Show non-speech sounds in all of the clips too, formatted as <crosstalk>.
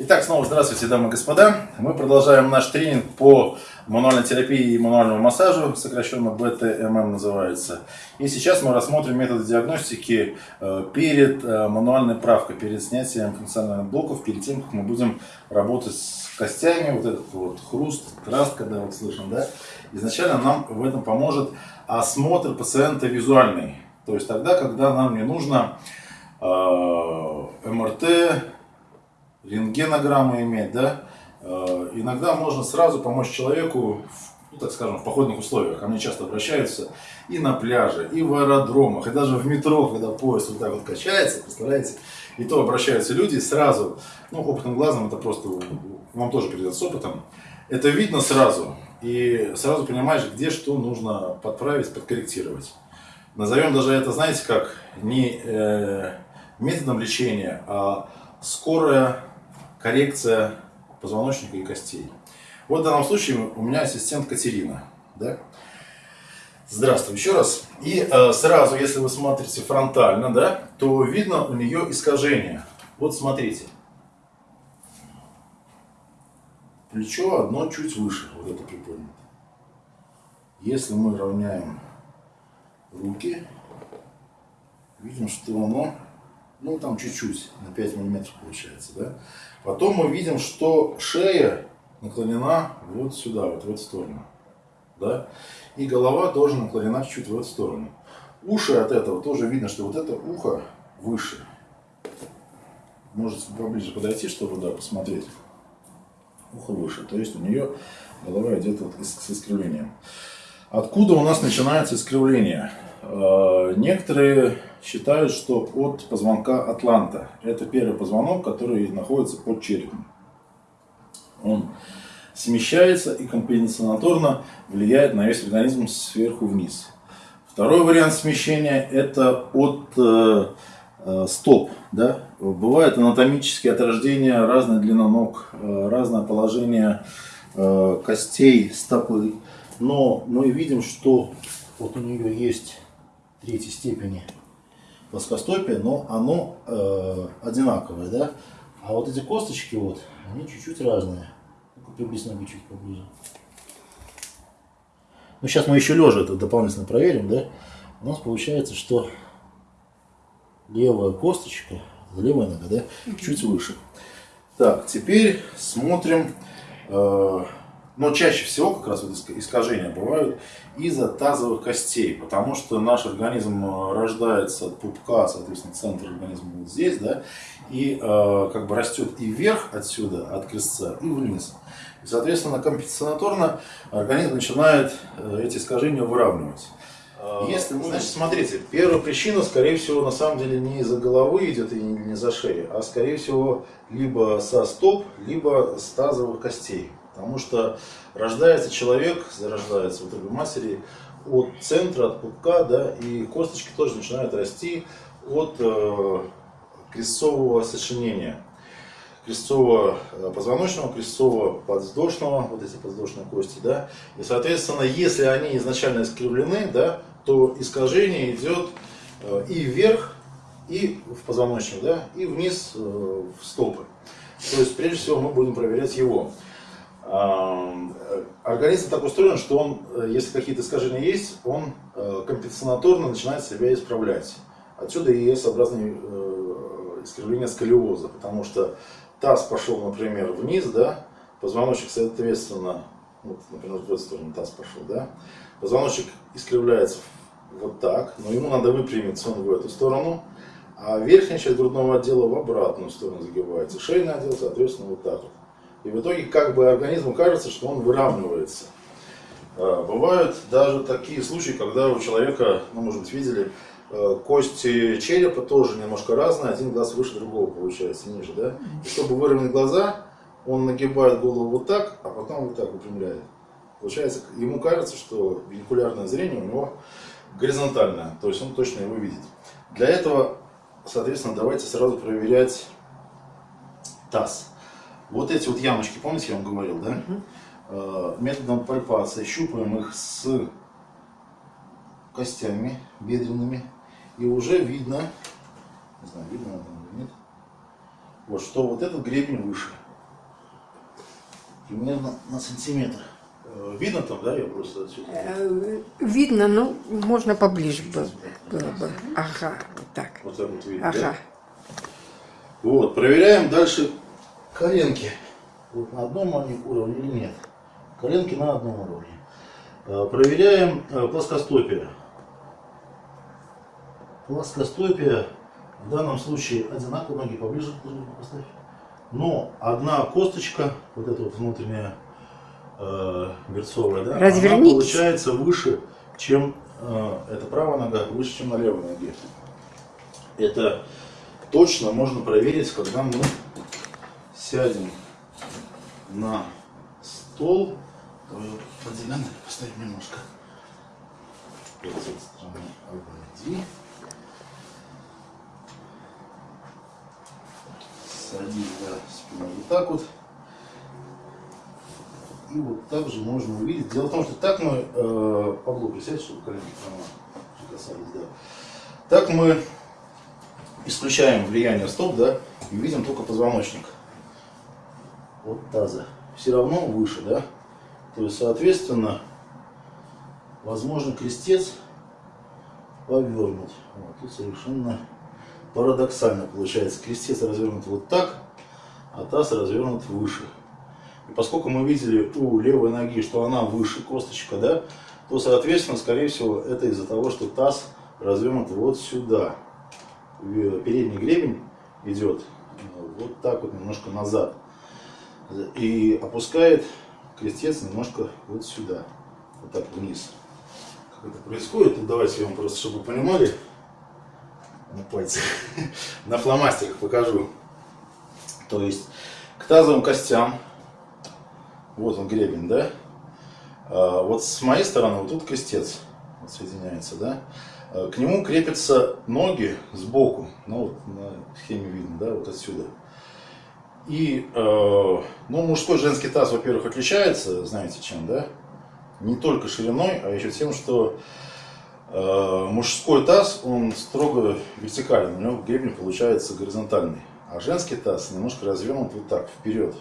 Итак, снова здравствуйте, дамы и господа. Мы продолжаем наш тренинг по мануальной терапии и мануальному массажу, сокращенно БТММ называется. И сейчас мы рассмотрим методы диагностики э, перед э, мануальной правкой, перед снятием функциональных блоков, перед тем, как мы будем работать с костями, вот этот вот хруст, краст, когда вот слышим, да. Изначально нам в этом поможет осмотр пациента визуальный. То есть тогда, когда нам не нужно э, МРТ, рентгенограммы иметь, да, э, иногда можно сразу помочь человеку, ну, так скажем, в походных условиях. Ко мне часто обращаются и на пляже, и в аэродромах, и даже в метро, когда поезд вот так вот качается, представляете, и то обращаются люди сразу, ну, опытным глазом, это просто вам тоже придется с опытом, это видно сразу, и сразу понимаешь, где что нужно подправить, подкорректировать. Назовем даже это, знаете, как не э, методом лечения, а скорая коррекция позвоночника и костей. Вот в данном случае у меня ассистент Катерина. Да? Здравствуй еще раз. И э, сразу, если вы смотрите фронтально, да, то видно у нее искажение. Вот смотрите. Плечо одно чуть выше, вот это приподнято. Если мы равняем руки, видим, что оно ну там чуть-чуть, на 5 миллиметров получается, да. Потом мы видим, что шея наклонена вот сюда, вот в эту сторону, да. И голова тоже наклонена чуть-чуть в эту сторону. Уши от этого тоже видно, что вот это ухо выше. Можете поближе подойти, чтобы да, посмотреть. Ухо выше. То есть у нее голова идет вот с искривлением. Откуда у нас начинается искривление? Э, некоторые считают, что от позвонка Атланта. Это первый позвонок, который находится под черепом. Он смещается и компенсаторно влияет на весь организм сверху вниз. Второй вариант смещения это от э, э, стоп. Да? Бывает анатомические отражения, разная длина ног, э, разное положение э, костей стопы. Но мы видим, что вот у нее есть третьей степени плоскостопие, но оно э, одинаковое, да? А вот эти косточки вот, они чуть-чуть разные. Ну-ка, приблизь ноги чуть поближе. Ну, сейчас мы еще лежа это дополнительно проверим, да? У нас получается, что левая косточка, левая нога, да, чуть выше. Так, теперь смотрим э, но чаще всего как раз вот искажения бывают из-за тазовых костей, потому что наш организм э, рождается от пупка, соответственно, центр организма вот здесь, да, и э, как бы растет и вверх отсюда, от крестца, и вниз. И, соответственно, компенсаторно организм начинает э, эти искажения выравнивать. А, Если мы, значит, смотрите, первая причина, скорее всего, на самом деле не из-за головы идет и не за шеи, а скорее всего либо со стоп, либо с тазовых костей. Потому что рождается человек, зарождается в утробе матери от центра, от пупка, да, и косточки тоже начинают расти от э, крестцового сочинения. Крестцового э, позвоночного, крестцового подвздошного, вот эти подвздошные кости, да, и, соответственно, если они изначально искривлены, да, то искажение идет э, и вверх, и в позвоночник, да, и вниз э, в стопы. То есть, прежде всего, мы будем проверять его. Организм так устроен, что он, э, если какие-то искажения есть, он э, компенсаторно начинает себя исправлять. Отсюда и S-образные э, искривления сколиоза, потому что таз пошел, например, вниз, да, позвоночник, соответственно, вот, например, в эту сторону таз пошел, да, позвоночник искривляется вот так, но ему надо выпрямиться он в эту сторону, а верхняя часть грудного отдела в обратную сторону загибается, шейный отдел, соответственно, вот так вот. И в итоге как бы организму кажется, что он выравнивается. А, бывают даже такие случаи, когда у человека, ну, может быть, видели, э, кости черепа тоже немножко разные, один глаз выше другого получается, ниже, да? И чтобы выровнять глаза, он нагибает голову вот так, а потом вот так выпрямляет. Получается, ему кажется, что бинокулярное зрение у него горизонтальное, то есть он точно его видит. Для этого, соответственно, давайте сразу проверять таз. Вот эти вот ямочки, помните, я вам говорил, да? Угу. Методом пальпации щупаем их с костями бедренными. И уже видно, не знаю, видно это или нет, вот что вот этот гребень выше. примерно на сантиметр. Э, Видно там, да, я просто отсюда? Э, Видно, ну, можно поближе было, было бы. Ага, вот так. Вот так вот видно, Ага. да? Вот, проверяем дальше коленки. Вот на одном они уровне или нет. Коленки на одном уровне. Э, Проверяем э, плоскостопие. Плоскостопие в данном случае одинаково, ноги поближе друг к другу поставь. Но одна косточка, вот эта вот внутренняя э, берцовая, да, она получается выше, чем э, эта правая нога, выше, чем на левой ноге. Это точно можно проверить, когда мы сядем на стол. Давай его поставим немножко. С этой стороны обойди. Садись, да, спиной вот так вот. И вот так же можно увидеть. Дело в том, что так мы, э, Павло, присядь, чтобы колени прямо касались, да. Так мы исключаем влияние стоп, да, и видим только позвоночник от таза. Все равно выше, да. То есть, соответственно, возможно, крестец повернуть. Вот, тут совершенно парадоксально получается. Крестец развернут вот так, а таз развернут выше. И поскольку мы видели у левой ноги, что она выше косточка, да, то, соответственно, скорее всего, это из-за того, что таз развернут вот сюда. В- Передний гребень идет э, вот так вот немножко назад. И опускает крестец немножко вот сюда. Вот так вниз. Как это происходит, тут давайте я вам просто, чтобы вы понимали, на пальцах, <laughs> на фломастерах покажу. То есть к тазовым костям, вот он гребень, да? А вот с моей стороны вот тут крестец вот соединяется, да? А К нему крепятся ноги сбоку, ну вот на схеме видно, да, вот отсюда. И, э, ну, мужской женский таз, во-первых, отличается, знаете чем, да? Не только шириной, а еще тем, что э, мужской таз, он строго вертикален, у него гребень получается горизонтальный. А женский таз немножко развернут вот так, вперед.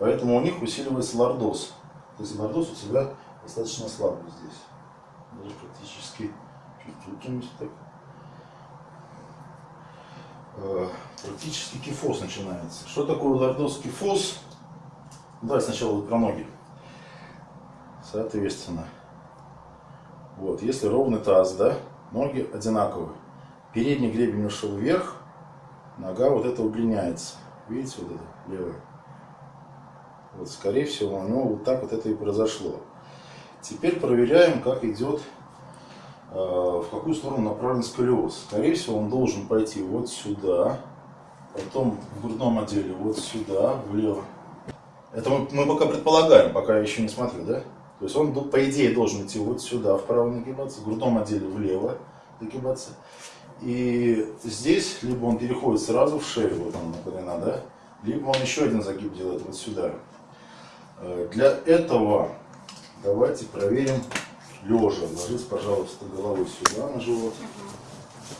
Поэтому у них усиливается лордоз. То есть лордоз у тебя достаточно слабый здесь. Даже практически чуть выпрямить так. Э, Практически кифоз начинается. Что такое лордоз кифоз? Давай сначала про ноги. Соответственно, вот, если ровный таз, да, ноги одинаковые. Передний гребень ушел вверх, нога вот эта удлиняется. Видите, вот это левая? Вот, скорее всего, у него вот так вот это и произошло. Теперь проверяем, как идет, в какую сторону направлен сколиоз. Скорее всего, он должен пойти вот сюда, потом в грудном отделе вот сюда, влево. Это мы, мы пока предполагаем, пока я еще не смотрю, да? То есть он, по идее, должен идти вот сюда, вправо нагибаться, в грудном отделе влево нагибаться. И здесь, либо он переходит сразу в шею, вот он наклонена, да? Либо он еще один загиб делает вот сюда. Э, Для этого давайте проверим лежа. Ложись, пожалуйста, головой сюда на живот.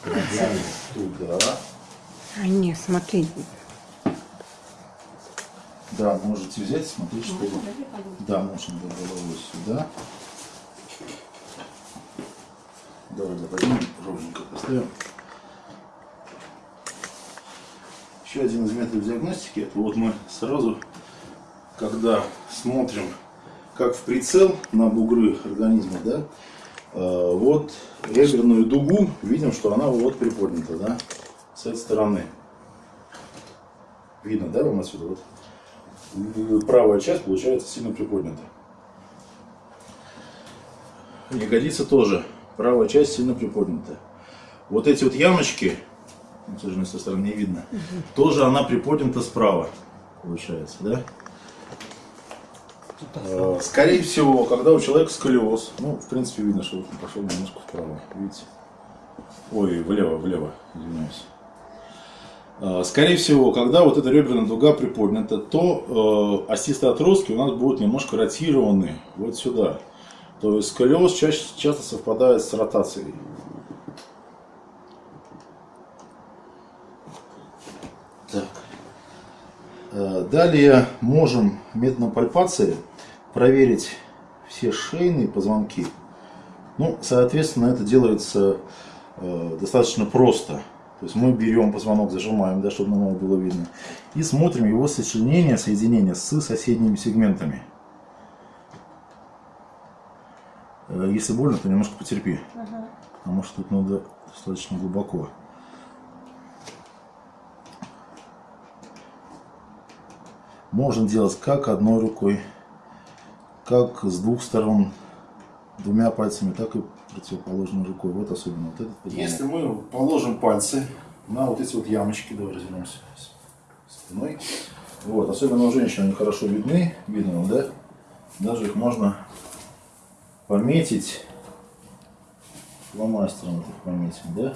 Ногами туда. А нет, смотри. Да, можете взять, смотреть, чтобы... Да, можно было головой сюда. Давай, да, поднимем, ровненько поставим. Еще один из методов диагностики, это вот мы сразу, когда смотрим, как в прицел на бугры организма, да, э, вот реберную дугу, видим, что она вот приподнята, да, с этой стороны. Видно, да, вам отсюда? Вот правая часть получается сильно приподнята. Ягодица тоже. Правая часть сильно приподнята. Вот эти вот ямочки, ну, к сожалению, со стороны не видно, тоже она приподнята справа, получается, да? Э, Скорее всего, когда у человека сколиоз, ну, в принципе, видно, что он пошел немножко вправо, видите? Ой, влево, влево, извиняюсь. Э, Скорее всего, когда вот эта реберная дуга приподнята, то э, остистые отростки у нас будут немножко ротированы вот сюда. То есть сколиоз чаще, часто совпадает с ротацией. Так. Э, Далее можем методом пальпации проверить все шейные позвонки. Ну, соответственно, это делается э, достаточно просто. То есть мы берем позвонок, зажимаем, да, чтобы нам его было видно, и смотрим его сочленение, соединение с соседними сегментами. Э, Если больно, то немножко потерпи, потому что тут надо достаточно глубоко. Можно делать как одной рукой, как с двух сторон, двумя пальцами, так и противоположной рукой. Вот особенно вот этот позвонок. Если мы положим пальцы на вот эти вот ямочки, давай развернемся спиной. Вот, особенно у женщин они хорошо видны, видно, да? Даже их можно пометить фломастером, вот их пометим, да?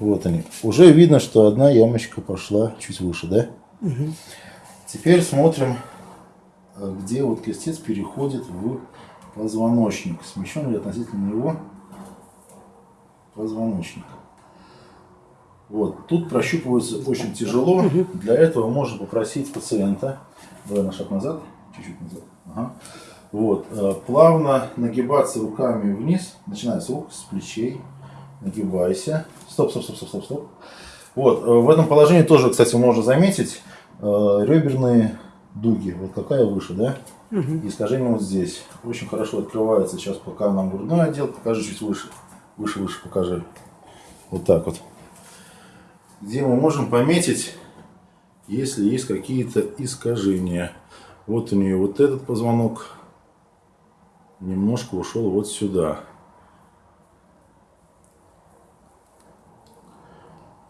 Вот они. Уже видно, что одна ямочка пошла чуть выше, да? Теперь смотрим, где вот крестец переходит в позвоночник. Смещен ли относительно него позвоночник. Вот. Тут прощупывается очень тяжело. Для этого можно попросить пациента. Давай на шаг назад. Чуть-чуть назад. Ага. Вот. э, Плавно нагибаться руками вниз. Начиная с рук, с плечей. Нагибайся. Стоп, стоп, стоп, стоп, стоп, стоп. Вот. э, В этом положении тоже, кстати, можно заметить э, реберные дуги. Вот какая выше, да? И искажение вот здесь. Очень хорошо открывается. Сейчас пока нам грудной отдел. Покажи чуть выше. Выше, выше покажи. Вот так вот. Где мы можем пометить, если есть какие-то искажения. Вот у нее вот этот позвонок немножко ушел вот сюда.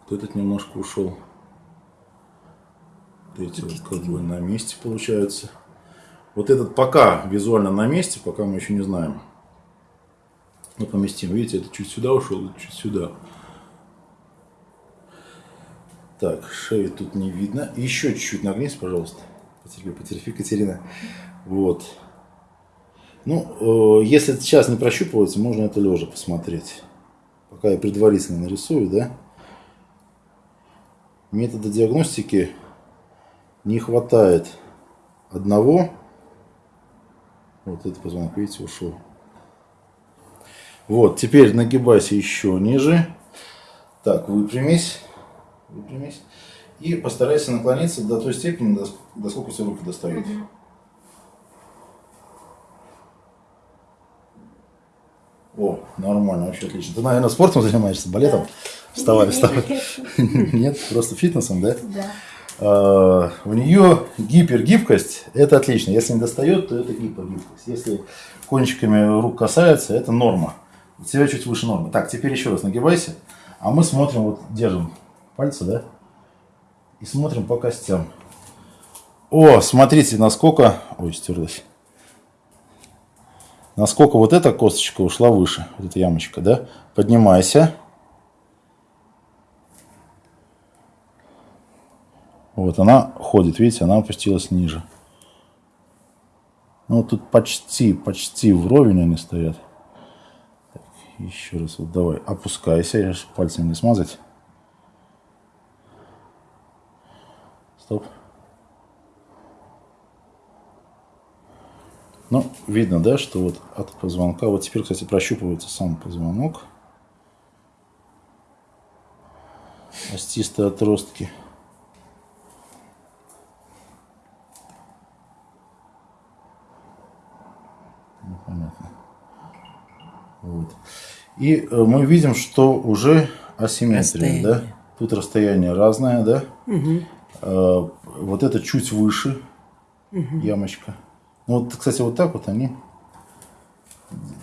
Вот этот немножко ушел. Эти вот как бы на месте получаются. Вот этот пока визуально на месте, пока мы еще не знаем. Ну, поместим. Видите, это чуть сюда ушел, чуть сюда. Так, шею тут не видно. Еще чуть-чуть нагнись, пожалуйста. Потерпи, потерпи, Катерина. Вот. Ну, э, если сейчас не прощупывается, можно это лежа посмотреть. Пока я предварительно нарисую, да. Метода диагностики не хватает одного. Вот этот позвонок, видите, ушел. Вот, теперь нагибайся еще ниже. Так, выпрямись. Выпрямись. И постарайся наклониться до той степени, до, до сколько у тебя руки достают. О, нормально, вообще отлично. Ты, наверное, спортом занимаешься, балетом? Вставай, вставай. <laughs> Нет, просто фитнесом, да? Да. А, У нее гипергибкость, это отлично. Если не достает, то это гипергибкость. Если кончиками рук касается, это норма. У тебя чуть выше нормы. Так, теперь еще раз нагибайся. А мы смотрим, вот держим пальцы, да? И смотрим по костям. О, смотрите, насколько... Ой, стерлась. Насколько вот эта косточка ушла выше. Вот эта ямочка, да? Поднимайся. Вот она ходит, видите, она опустилась ниже. Ну, тут почти, почти вровень они стоят. Так, еще раз, вот давай, опускайся, я ж пальцем не смазать. Стоп. Ну, видно, да, что вот от позвонка, вот теперь, кстати, прощупывается сам позвонок. Остистые отростки. Ну, понятно. Вот. И э, мы видим, что уже асимметрия, да? Тут расстояние разное, да? Э, Вот это чуть выше ямочка. Ну, вот, кстати, вот так вот они.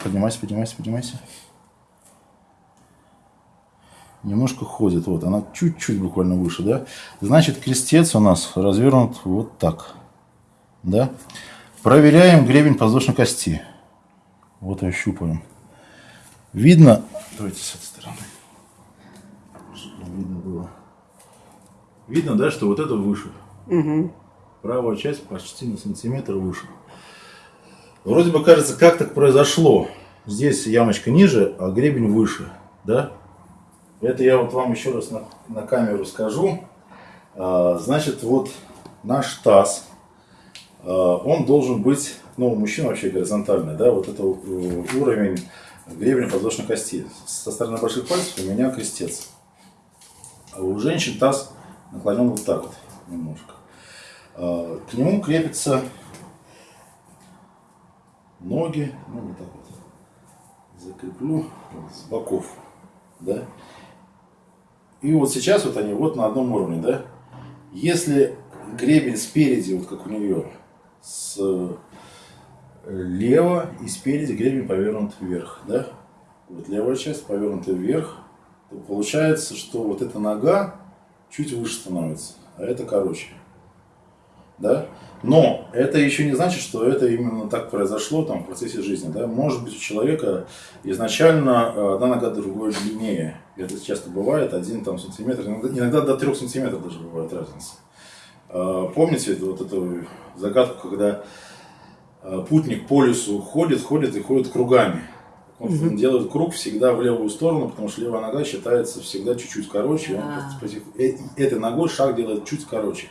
Поднимайся, поднимайся, поднимайся. Немножко ходит. Вот, она чуть-чуть буквально выше, да? Значит, крестец у нас развернут вот так. Да? Проверяем гребень подвздошной кости. Вот ее щупаем. Видно... Давайте с этой стороны. Чтобы видно было. Видно, да, что вот это выше. Правая часть почти на сантиметр выше. Вроде бы кажется, как так произошло. Здесь ямочка ниже, а гребень выше. Да? Это я вот вам еще раз на, на камеру скажу. А, Значит, вот наш таз, а, он должен быть, ну, у мужчин вообще горизонтальный, да, вот это э, уровень гребня подвздошной кости. Со стороны больших пальцев у меня крестец. А у женщин таз наклонен вот так вот немножко. А, К нему крепятся ноги, ну вот так вот закреплю вот с боков, да. И вот сейчас вот они вот на одном уровне, да. Если гребень спереди, вот как у нее, слева и спереди гребень повернут вверх, да. Вот левая часть повернута вверх, то получается, что вот эта нога чуть выше становится, а это короче. Да? Но это еще не значит, что это именно так произошло там, в процессе жизни. Да? Может быть, у человека изначально э, одна нога другой длиннее. Это часто бывает, один там, сантиметр, иногда, до трех сантиметров даже бывает разница. Э, Помните вот эту загадку, когда путник по лесу ходит, ходит и ходит кругами. Он Мгм. делает круг всегда в левую сторону, потому что левая нога считается всегда чуть-чуть короче. и Он э- этой ногой шаг делает чуть короче.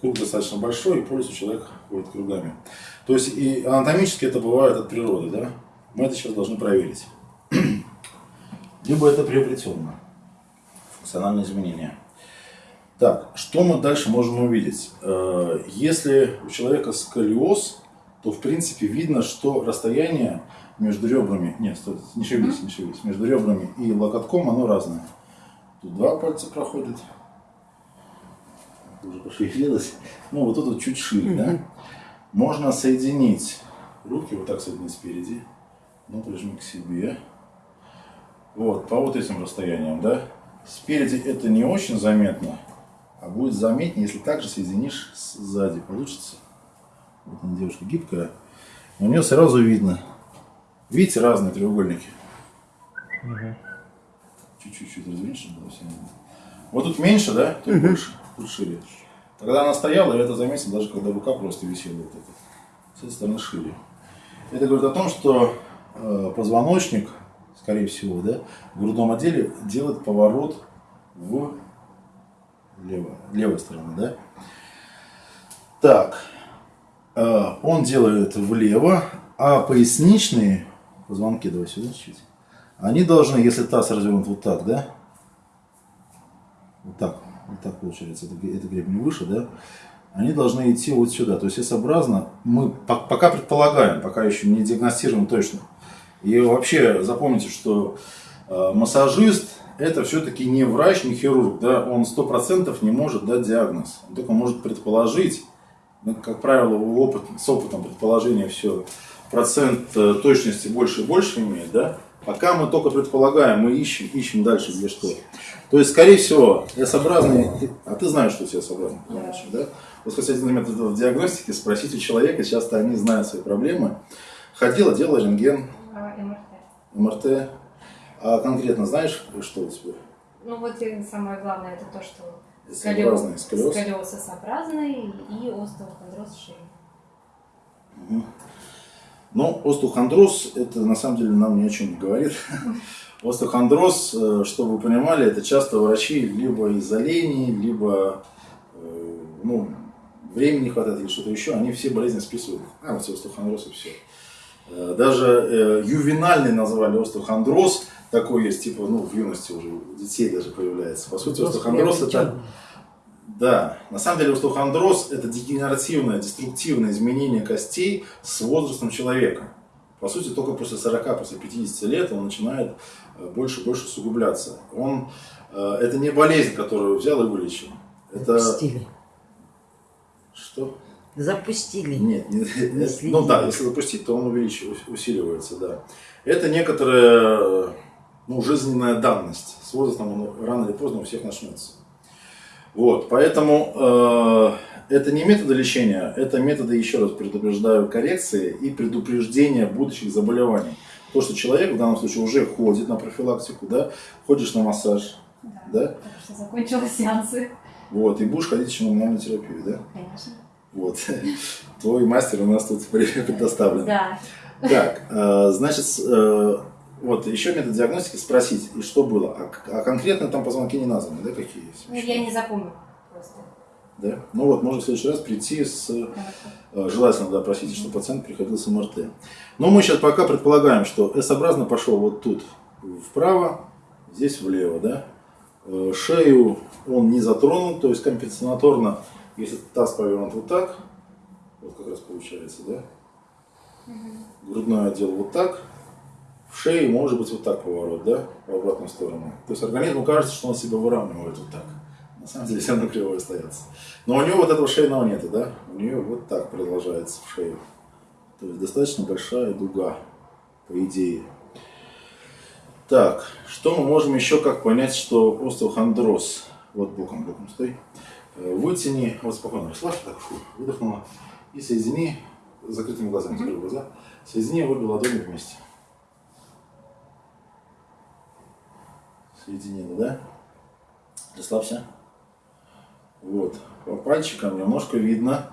Круг достаточно большой, и по лесу человек ходит кругами. То есть и анатомически это бывает от природы, да? Мы это сейчас должны проверить. <clears throat> Либо это приобретенное функциональное изменение. Так, что мы дальше можем увидеть? Э, Если у человека сколиоз, то в принципе видно, что расстояние между ребрами, нет, стой, не шевелись, не шевелись, между ребрами и локотком оно разное. Тут два пальца проходят, уже пошевелилось, ну вот тут вот чуть шире, да? Можно соединить руки, вот так соединить спереди, ну прижми к себе, вот, по вот этим расстояниям, да? Спереди это не очень заметно, а будет заметнее, если также соединишь сзади. Получится. Вот она девушка гибкая. У нее сразу видно. Видите, разные треугольники. Чуть-чуть чуть раздвинь, чтобы было все видно. Вот тут меньше, да? Тут больше, тут шире. Тогда она стояла, и это заметил, даже когда рука просто висела вот эта. С этой стороны шире. Это говорит о том, что э, позвоночник, скорее всего, да, в грудном отделе делает поворот в лево, левой стороны, да? Так, он делает влево, а поясничные позвонки, давай сюда чуть, они должны, если таз развернут вот так, да? Вот так, вот так получается, это, это гребень выше, да? Они должны идти вот сюда, то есть S-образно. Мы по- пока предполагаем, пока еще не диагностируем точно. И вообще запомните, что э, массажист это все-таки не врач, не хирург, да, он сто процентов не может дать диагноз, он только может предположить, ну, как правило, опыт, с опытом предположения все процент э, точности больше и больше имеет, да. Пока мы только предполагаем, мы ищем, ищем дальше где что. То есть, скорее всего, S-образный, а ты знаешь, что у тебя S-образный позвоночник, да? Вот, кстати, один метод в диагностике, спросить у человека, часто они знают свои проблемы. Ходила, делала рентген, А, МРТ. МРТ. А конкретно знаешь, что у тебя? Ну вот самое главное это то, что S-образный сколиоз. сколиоз S-образный и остеохондроз шеи. Ну, остеохондроз, это на самом деле нам ни о чем не говорит. <laughs> Остеохондроз, э, чтобы вы понимали, это часто врачи либо из-за лени, либо э, ну, времени не хватает или что-то еще, они все болезни списывают. А, вот остеохондроз и все. Э, Даже ювенальный назвали остеохондроз, такой есть, типа, ну, в юности уже у детей даже появляется. По сути, остеохондроз это... Да, на самом деле остеохондроз – это дегенеративное, деструктивное изменение костей с возрастом человека. По сути, только после 40, после 50 лет он начинает э, больше и больше усугубляться. Он, э, это не болезнь, которую взял и вылечил. Это... Запустили. Что? Запустили. Нет, не- Не ну да, если запустить, то он увеличивается, усиливается, да. Это некоторая э, ну, жизненная данность. С возрастом он рано или поздно у всех начнется. Вот, поэтому э, это не методы лечения, это методы, еще раз предупреждаю, коррекции и предупреждения будущих заболеваний. То, что человек в данном случае уже ходит на профилактику, да, ходишь на массаж, да, Так что закончила сеансы, вот, и будешь ходить еще на мануальную терапию, да. конечно. Вот. Твой мастер у нас тут предоставлен. Да. Так, э, значит, э, вот еще метод диагностики спросить, и что было. А, а конкретно там позвонки не названы, да, какие есть? Ну, я не запомнила. просто. Да? Ну вот, можно в следующий раз прийти с... э, Желательно, да, просите, чтобы пациент приходил с МРТ. Но мы сейчас пока предполагаем, что S-образно пошел вот тут вправо, здесь влево, да? Э, Шею он не затронул, то есть компенсаторно, если таз повернут вот так, вот как раз получается, да? Грудной отдел вот так, в шее может быть вот так поворот, да, в обратную сторону. То есть организму кажется, что он себя выравнивает вот так. На самом деле <laughs> все равно криво остается. Но у него вот этого шейного нет, да? У нее вот так продолжается в шею. То есть достаточно большая дуга, по идее. Так, что мы можем еще как понять, что остеохондроз? Вот боком, боком стой. Э, Вытяни, вот спокойно расслабься, так, фу, выдохнула. И соедини, с закрытыми глазами, закрой глаза. Соедини обе ладони вместе. Соединила, да? Расслабься. Вот. По пальчикам немножко видно,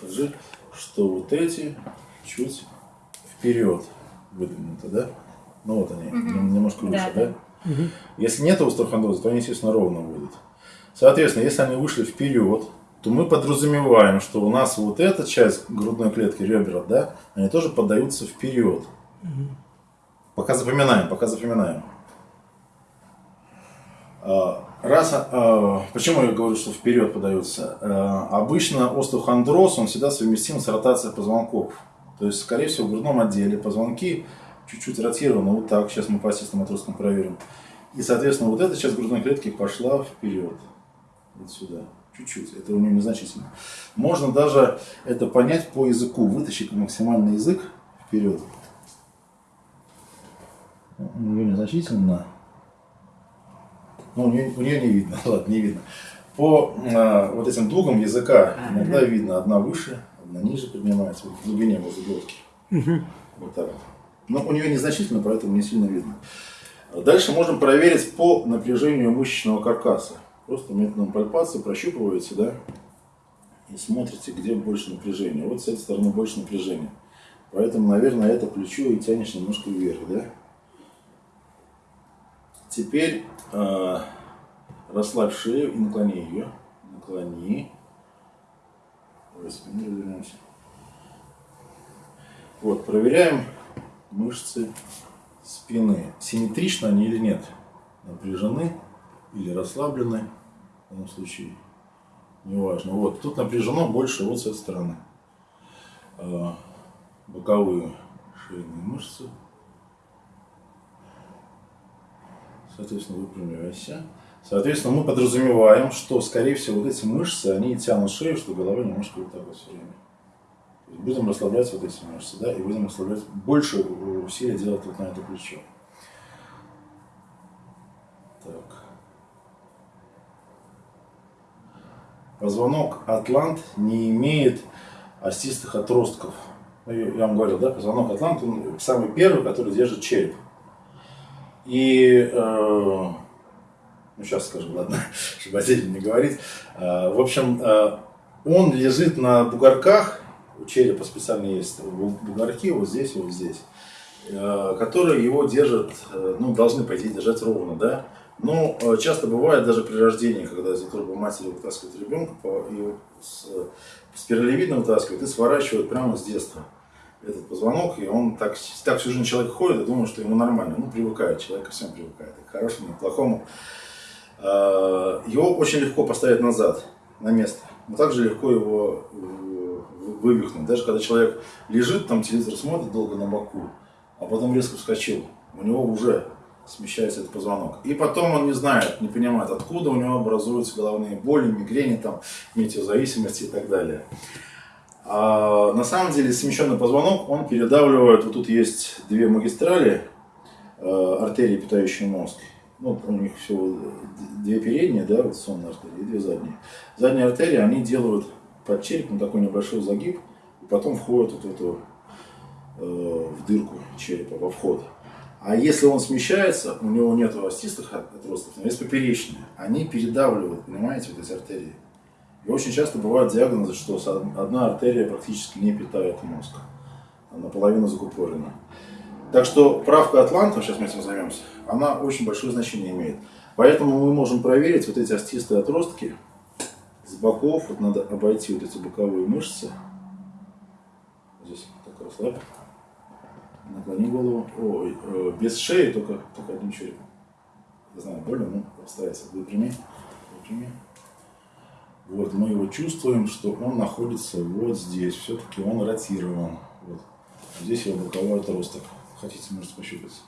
покажи, что вот эти чуть вперед выдвинуты, да? Ну вот они, нем- немножко выше, Да, да? Если нет остеохондроза, то они, естественно, ровно будут. Соответственно, если они вышли вперед, то мы подразумеваем, что у нас вот эта часть грудной клетки, ребра, да, они тоже поддаются вперед. Пока запоминаем, пока запоминаем. А, Раз, а, почему я говорю, что вперед подаются? А, Обычно остеохондроз, он всегда совместим с ротацией позвонков. То есть, скорее всего, в грудном отделе позвонки чуть-чуть ротированы, вот так, сейчас мы по систематроскам проверим. И, соответственно, вот эта часть грудной клетки пошла вперед. Вот сюда. Чуть-чуть. Это у нее незначительно. Можно даже это понять по языку. Вытащить максимальный язык вперед. У нее незначительно. Ну, у нее, у нее не видно. <laughs> Ладно, не видно. По э, вот этим дугам языка иногда видно. Одна выше, одна ниже поднимается. Вот в глубине возле глотки. Вот так вот. Но у нее незначительно, поэтому не сильно видно. Дальше можем проверить по напряжению мышечного каркаса. Просто методом пальпации прощупываете, да, и смотрите, где больше напряжения. Вот с этой стороны больше напряжения. Поэтому, наверное, это плечо и тянешь немножко вверх, да. Теперь э, расслабь шею и наклони ее. Наклони. Развернемся. Вот, проверяем мышцы спины. Симметрично они или нет? Напряжены или расслаблены? В данном случае неважно. Вот, тут напряжено больше вот с этой стороны. А, Боковые шейные мышцы. Соответственно, выпрямляйся. Соответственно, мы подразумеваем, что, скорее всего, вот эти мышцы, они тянут шею, что голова немножко вот так вот все время. Будем расслаблять вот эти мышцы, да, и будем расслаблять, больше усилия делать вот на это плечо. Так. Позвонок атлант не имеет остистых отростков. Ну, я вам говорил, да, позвонок атлант, он самый первый, который держит череп. И, э, ну сейчас скажу, ладно, <laughs> чтобы отдельно не говорить. Э, в общем, э, он лежит на бугорках, у черепа специально есть бу- бугорки, вот здесь и вот здесь, э, которые его держат, э, ну, должны, по идее, держать ровно, да. Но э, часто бывает даже при рождении, когда из утробы матери вытаскивают ребенка, его с, э, спиралевидно вытаскивают и сворачивают прямо с детства этот позвонок, и он так, так всю жизнь человек ходит и думает, что ему нормально. Ну, привыкает, человек ко всем привыкает, и к хорошему, и к плохому. Э, Его очень легко поставить назад, на место. Но также легко его э, вывихнуть. Даже когда человек лежит, там телевизор смотрит долго на боку, а потом резко вскочил, у него уже смещается этот позвонок. И потом он не знает, не понимает, откуда у него образуются головные боли, мигрени, там, метеозависимости и так далее. А на самом деле смещенный позвонок, он передавливает, вот тут есть две магистрали, э, артерии, питающие мозг. Ну, у них всего две передние, да, вот сонные артерии, и две задние. Задние артерии, они делают под черепом такой небольшой загиб, и потом входят вот в эту, э, в дырку черепа, во вход. А если он смещается, у него нет остистых отростков, но есть поперечные, они передавливают, понимаете, вот эти артерии. И очень часто бывают диагнозы, что одна артерия практически не питает мозг. Она наполовину закупорена. Так что правка Атланта, сейчас мы этим займемся, она очень большое значение имеет. Поэтому мы можем проверить вот эти остистые отростки с боков. Вот надо обойти вот эти боковые мышцы. Здесь так расслабь. Наклони голову. Ой, э, без шеи, только, только одним черепом. Не знаю, больно, ну, постарайся. Выпрями. Выпрями. Вот, мы его чувствуем, что он находится вот здесь. Все-таки он ротирован. Вот. Здесь его боковой отросток. Хотите, можете пощупать.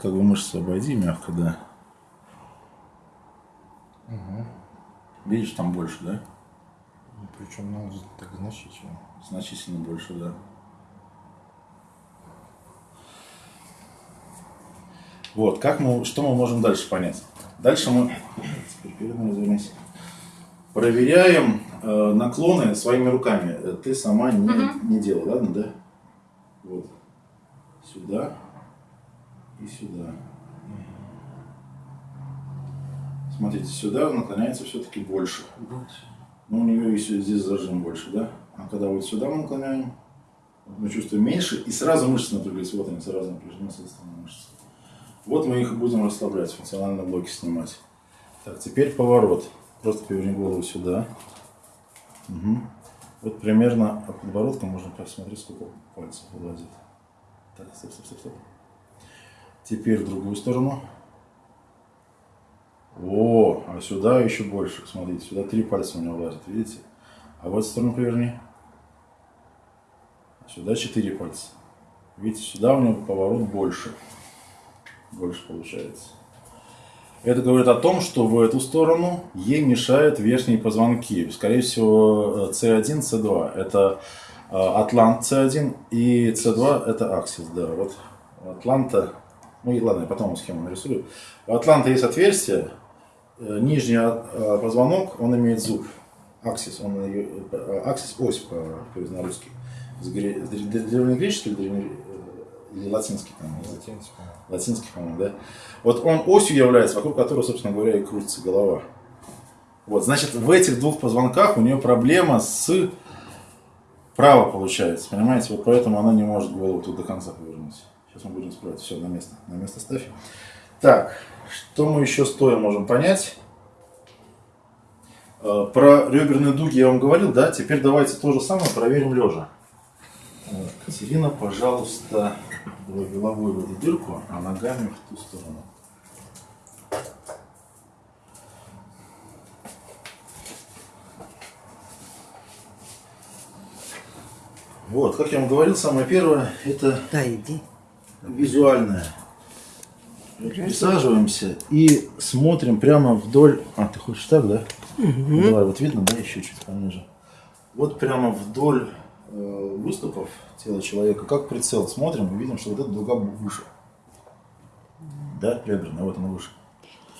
Как бы мышцы обойди мягко, да. Видишь, там больше, да? Ну, Причем ну, так значительно. Значительно больше, да. Вот, как мы, что мы можем дальше понять? Дальше мы, проверяем э, наклоны своими руками. Э, Ты сама не, не делала, ладно, да? Вот. Сюда и сюда. Смотрите, сюда наклоняется все-таки больше. Но у нее еще здесь зажим больше, да? А когда вот сюда мы наклоняем, мы чувствуем меньше, и сразу мышцы напряглись. Вот они сразу напряжены, соответственно, мышцы. Вот мы их будем расслаблять, функциональные блоки снимать. Так, теперь поворот. Просто поверни голову сюда. Мгм. Вот примерно от подбородка можно посмотреть, сколько пальцев вылазит. Так, стоп, стоп, стоп, стоп. Теперь в другую сторону. О, а сюда еще больше. Смотрите, сюда три пальца у него влазит, видите? А в эту сторону поверни. Сюда четыре пальца. Видите, сюда у него поворот больше. Больше получается. Это говорит о том, что в эту сторону ей мешают верхние позвонки. Скорее всего, C1, C2. Это э, Атлант C1 и C2 это Аксис. Да, вот Атланта, ну и ладно, я потом схему нарисую. У Атланта есть отверстие, э, нижний э, позвонок, он имеет зуб. Аксис, он э, аксис ось по, по гре- с древ- древнегреческий или, древне- э, или латинский язык? Латинец, по-моему. латинский, по-моему, да? Вот он осью является, вокруг которого, собственно говоря, и крутится голова. Вот, значит, в этих двух позвонках у нее проблема с право получается, понимаете? Вот поэтому она не может голову тут до конца повернуть. Сейчас мы будем исправлять. Все, на место. На место ставь. Так, что мы еще стоя можем понять? Э, Про реберные дуги я вам говорил, да? Теперь давайте то же самое проверим лежа. Катерина, пожалуйста, давай головой в эту дырку, а ногами в ту сторону. Вот, как я вам говорил, самое первое это Да, иди. визуальное. Присаживаемся и смотрим прямо вдоль. А, ты хочешь так, да? Ну, Давай, вот видно, да, еще чуть пониже. Вот прямо вдоль выступов тела человека, как прицел, смотрим и видим, что вот эта дуга выше. Да, реберная, вот она выше.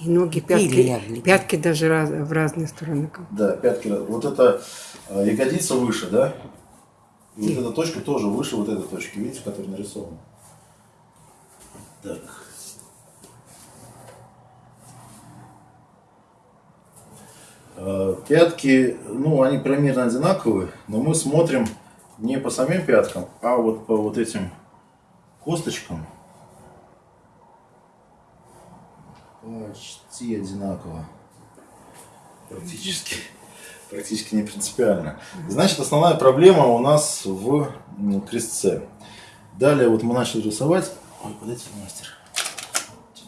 И ноги, пятки, пятки даже раз- в разные стороны. Да, пятки. Вот эта э, ягодица выше, да? И вот эта точка тоже выше вот этой точки, видите, которая нарисована. Так. Э, Пятки, ну, они примерно одинаковые, но мы смотрим не по самим пяткам, а вот по вот этим косточкам. Почти одинаково. Практически. Практически не принципиально. Значит, основная проблема у нас в крестце. Далее вот мы начали рисовать. Ой, подайте, мастер.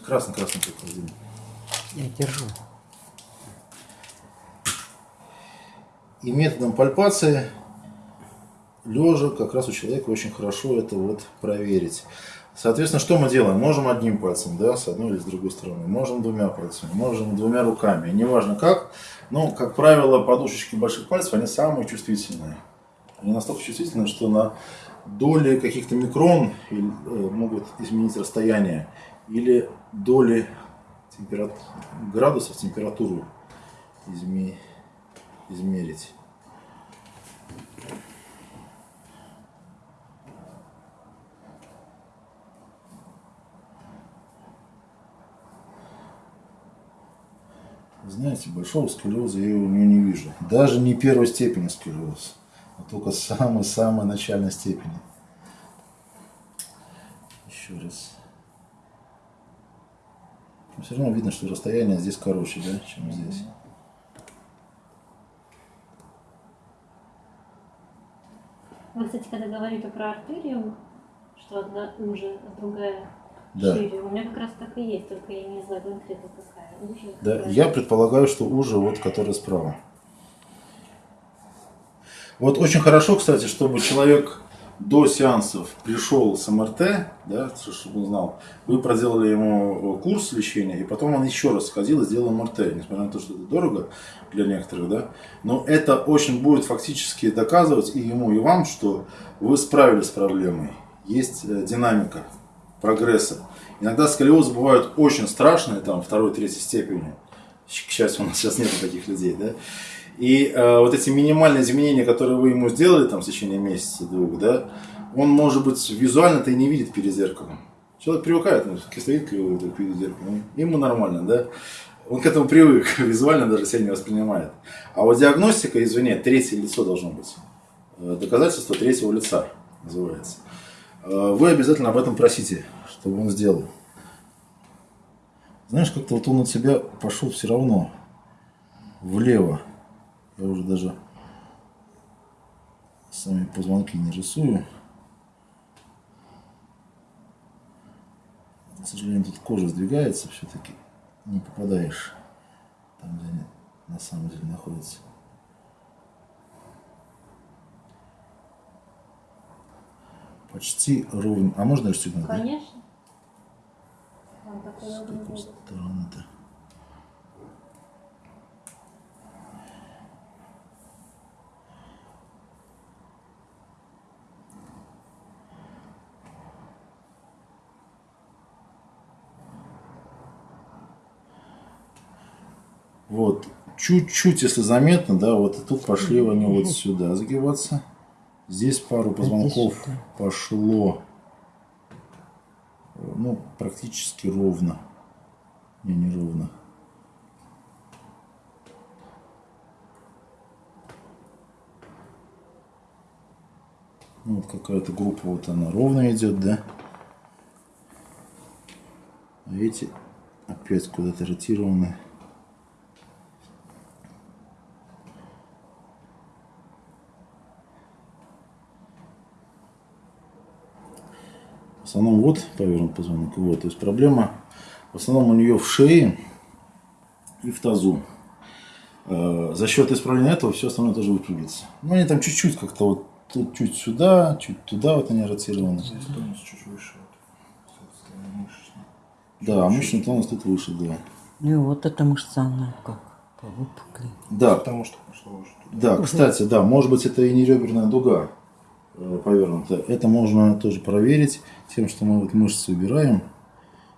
Красный-красный приклади. Я держу. И методом пальпации лежа как раз у человека очень хорошо это вот проверить. Соответственно, что мы делаем? Можем одним пальцем, да, с одной или с другой стороны. Можем двумя пальцами, можем двумя руками. Неважно как. Но, как правило, подушечки больших пальцев, они самые чувствительные. Они настолько чувствительны, что на доли каких-то микрон э, могут изменить расстояние. Или доли температ... градусов температуру изме- измерить. Знаете, большого сколиоза я у нее не вижу. Даже не первой степени сколиоз, а только самой-самой начальной степени. Еще раз. Но все равно видно, что расстояние здесь короче, да, чем здесь. Вы, кстати, когда говорите про артерию, что одна уже, а другая Да. шире, у меня как раз так и есть, только я не знаю конкретно какая. Уже Да, какая. я предполагаю, что уже вот, который справа. Вот очень хорошо, кстати, чтобы человек до сеансов пришел с МРТ, да, чтобы он знал, вы проделали ему курс лечения, и потом он еще раз сходил и сделал МРТ, несмотря на то, что это дорого для некоторых, да, но это очень будет фактически доказывать и ему, и вам, что вы справились с проблемой. Есть э, динамика прогресса. Иногда сколиозы бывают очень страшные, там, второй, третьей степени. К счастью, у нас сейчас нет таких людей, да. И э, вот эти минимальные изменения, которые вы ему сделали там в течение месяца, двух, да, он, может быть, визуально-то и не видит перед зеркалом. Человек привыкает, ну, стоит криво перед зеркалом, ему нормально, да. Он к этому привык, <laughs> визуально даже себя не воспринимает. А вот диагностика, извини, третье лицо должно быть. Э, Доказательство третьего лица называется. Э, Вы обязательно об этом просите, чтобы он сделал. Знаешь, как-то вот он от себя пошел все равно влево. Я уже даже сами позвонки не рисую. К сожалению, тут кожа сдвигается, все-таки не попадаешь там, где они на самом деле находятся. Почти ровно. А можно расстегнуть? да? Конечно. Такое С какой стороны-то? Вот, чуть-чуть, если заметно, да, вот и тут пошли они вот <laughs> сюда загибаться. Здесь пару позвонков пошло, ну, практически ровно. Не, не ровно. Ну, вот какая-то группа, вот она ровно идет, да? А эти опять куда-то ротированы. Основном вот повернут позвонок, вот. То есть проблема в основном у нее в шее и в тазу. Э, За счет исправления этого все остальное тоже выпрямится. Ну, они там чуть-чуть как-то вот тут чуть сюда, чуть туда вот они ротированы. Здесь тонус чуть выше. Да, а мышечный тонус тут выше, да. Ну и вот эта мышца, она как повыпукли. Да, Потому что пошло уже туда. да, кстати, да, может быть это и не реберная дуга повернута. Это можно тоже проверить тем, что мы вот мышцы убираем.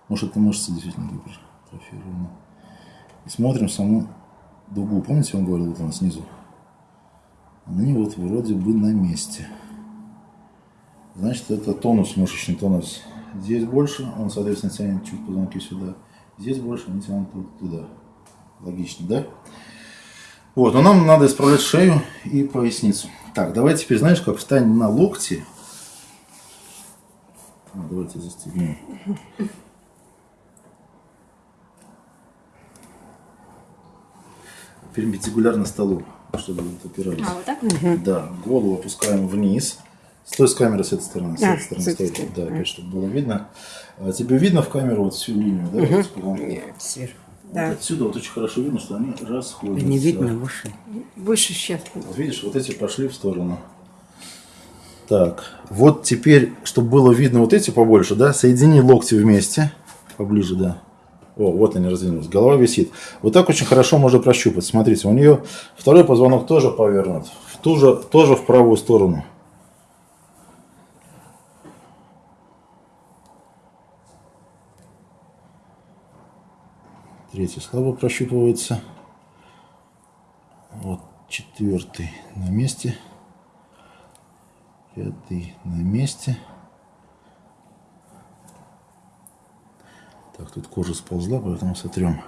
Может это мышца действительно гипертрофирована. И смотрим саму дугу. Помните, он говорил вот она снизу? Они вот вроде бы на месте. Значит, это тонус, мышечный тонус. Здесь больше, он, соответственно, тянет чуть позвонки сюда. Здесь больше, они тянут вот туда. Логично, да? Вот, но нам надо исправлять шею и поясницу. Так, давай теперь, знаешь, как встань на локти. А, давайте застегнем. Перпендикулярно столу, чтобы вот опирались. А, вот так? Да, голову опускаем вниз. Стой с камеры с этой стороны, с А, этой стороны с этой стороны. Да, опять, чтобы было видно. А тебе видно в камеру вот всю линию, да? позвонков? Нет, сверху. Вот Да. отсюда вот очень хорошо видно, что они расходятся. Не видно выше. Выше сейчас. Вот видишь, вот эти пошли в сторону. Так, вот теперь, чтобы было видно вот эти побольше, да, соедини локти вместе. Поближе, да. О, вот они раздвинулись. Голова висит. Вот так очень хорошо можно прощупать. Смотрите, у нее второй позвонок тоже повернут. В ту же, тоже в правую сторону. Третий слабо прощупывается. Вот четвертый на месте. Пятый на месте. Так, тут кожа сползла, поэтому сотрем.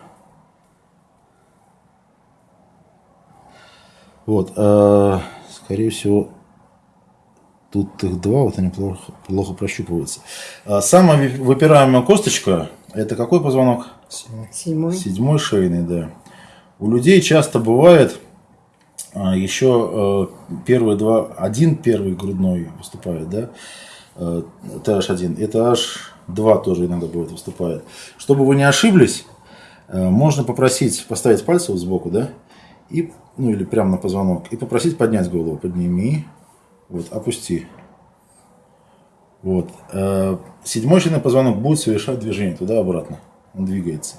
Вот, а, скорее всего, тут их два, вот они плохо, плохо прощупываются. А, самая выпираемая косточка, Это какой позвонок? Седьмой. Седьмой шейный, да. У людей часто бывает а, еще э, первые два, один первый грудной выступает, да, э, TH1, это H2 тоже иногда будет выступает. Чтобы вы не ошиблись, э, можно попросить поставить пальцы вот сбоку, да, и, ну или прямо на позвонок, и попросить поднять голову, подними, вот, опусти. Вот. Э, Седьмой шейный позвонок будет совершать движение туда-обратно. Он двигается.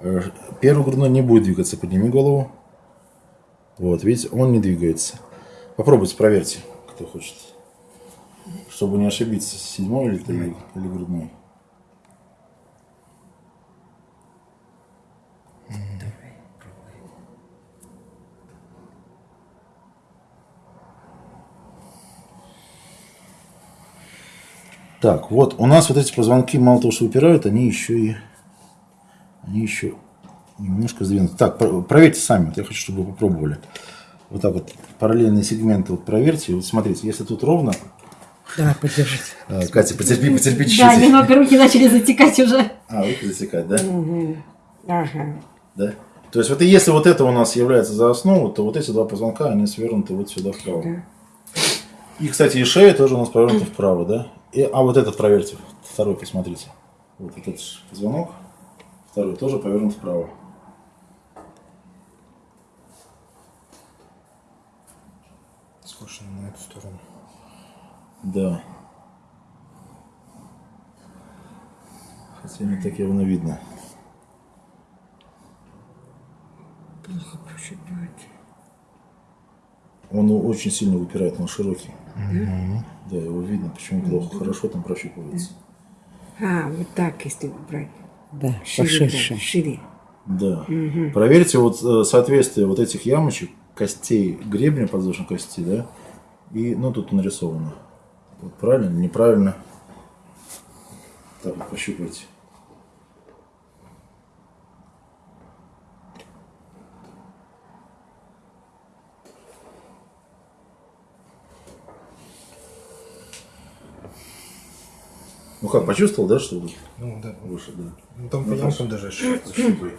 Э, Первый грудной не будет двигаться. Подними голову. Вот, видите, он не двигается. Попробуйте, проверьте, кто хочет. Чтобы не ошибиться, седьмой или, или, или грудной. Так, вот у нас вот эти позвонки мало того, что выпирают, они еще и они еще немножко сдвинуты. Так, про- проверьте сами, вот я хочу, чтобы вы попробовали. Вот так вот параллельные сегменты вот проверьте. Вот смотрите, если тут ровно, Давай, подержите. А, <laughs> Катя, потерпи, потерпи чуть-чуть. Да, немного руки начали затекать уже. А, руки засекать, да? Ага. Да. То есть вот и если вот это у нас является за основу, то вот эти два позвонка, они свернуты вот сюда вправо. Да. И, кстати, и шея тоже у нас повернута вправо, да? И, а вот этот проверьте, второй посмотрите. Вот этот позвонок, второй тоже повернут вправо. Скошено на эту сторону. Да. Хотя не так явно видно. Плохо прошибает. Он очень сильно выпирает, он широкий. Да, его видно, почему плохо. Хорошо там прощупывается. А, вот так, если брать. Да, Шире, поширше. да, шире. Да. Проверьте вот э, соответствие вот этих ямочек, костей гребня подвздошной кости, да, и, ну, тут нарисовано. Вот правильно, неправильно. Так вот пощупайте. Ну как, почувствовал, да, что Ну да. выше, да? Ну там по Ну, даже ощущается. Защупай.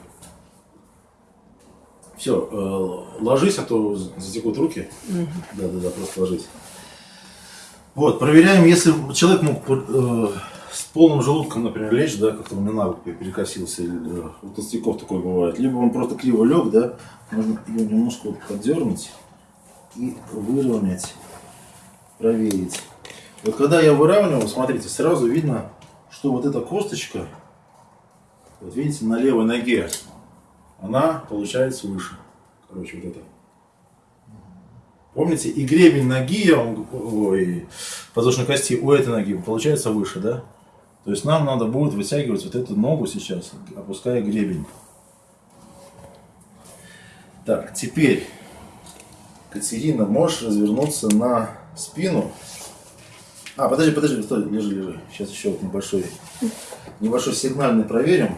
Все, э, ложись, а то затекут руки. Да, да, да, просто ложись. Вот, проверяем, если человек мог э, с полным желудком, например, лечь, да, как-то он на перекосился, или, э, у толстяков такое бывает, либо он просто криво лег, да, можно его немножко вот поддернуть и выровнять, проверить. Вот когда я выравнивал, смотрите, сразу видно, что вот эта косточка, вот видите, на левой ноге, она получается выше. Короче, вот это. Помните, и гребень ноги, ой, подвздошной кости у этой ноги получается выше, да? То есть нам надо будет вытягивать вот эту ногу сейчас, опуская гребень. Так, теперь, Катерина, можешь развернуться на спину. А, подожди, подожди, стой, лежи, лежи. Сейчас еще вот небольшой, небольшой сигнальный проверим.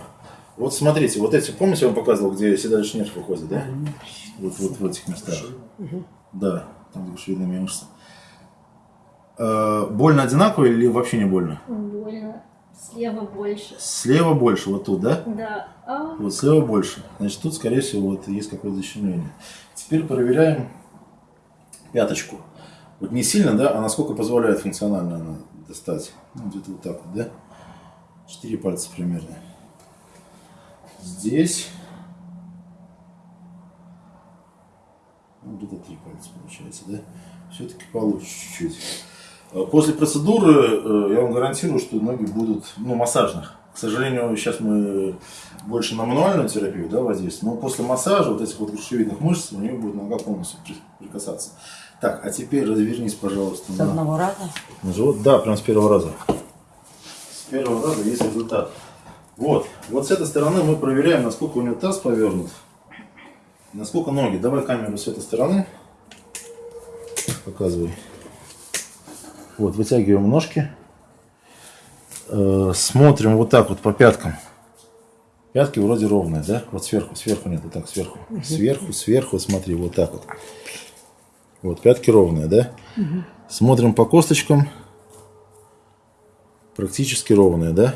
Вот смотрите, вот эти, помните, я вам показывал, где седалищный нерв выходит, да? Вот, вот в этих местах. Да, там шевельные мышцы. Э, больно одинаково или вообще не больно? Больно. Слева больше. Слева больше, вот тут, да? Да. А, Вот слева больше. Значит, тут, скорее всего, вот есть какое-то защемление. Теперь проверяем пяточку. Вот не сильно, да, а насколько позволяет функционально она достать. Ну, где-то вот так вот, да? Четыре пальца примерно. Здесь. Ну, где-то три пальца получается, да? Все-таки получше чуть-чуть. А После процедуры э, я вам гарантирую, что ноги будут, ну, массажных. К сожалению, сейчас мы больше на мануальную терапию да, воздействуем, но после массажа вот этих вот грушевидных мышц у нее будет нога полностью при- прикасаться. Так, а теперь развернись, пожалуйста, С на, одного раза. на живот. Да, прям с первого раза. С первого раза есть результат. Вот, вот с этой стороны мы проверяем, насколько у него таз повернут, насколько ноги. Давай камеру с этой стороны. Показывай. Вот, вытягиваем ножки. Э, смотрим вот так вот по пяткам. Пятки вроде ровные, да? Вот сверху, сверху нет, вот так, сверху. Сверху, сверху, смотри, вот так вот. Вот, пятки ровные, да? Смотрим по косточкам. Практически ровные, да?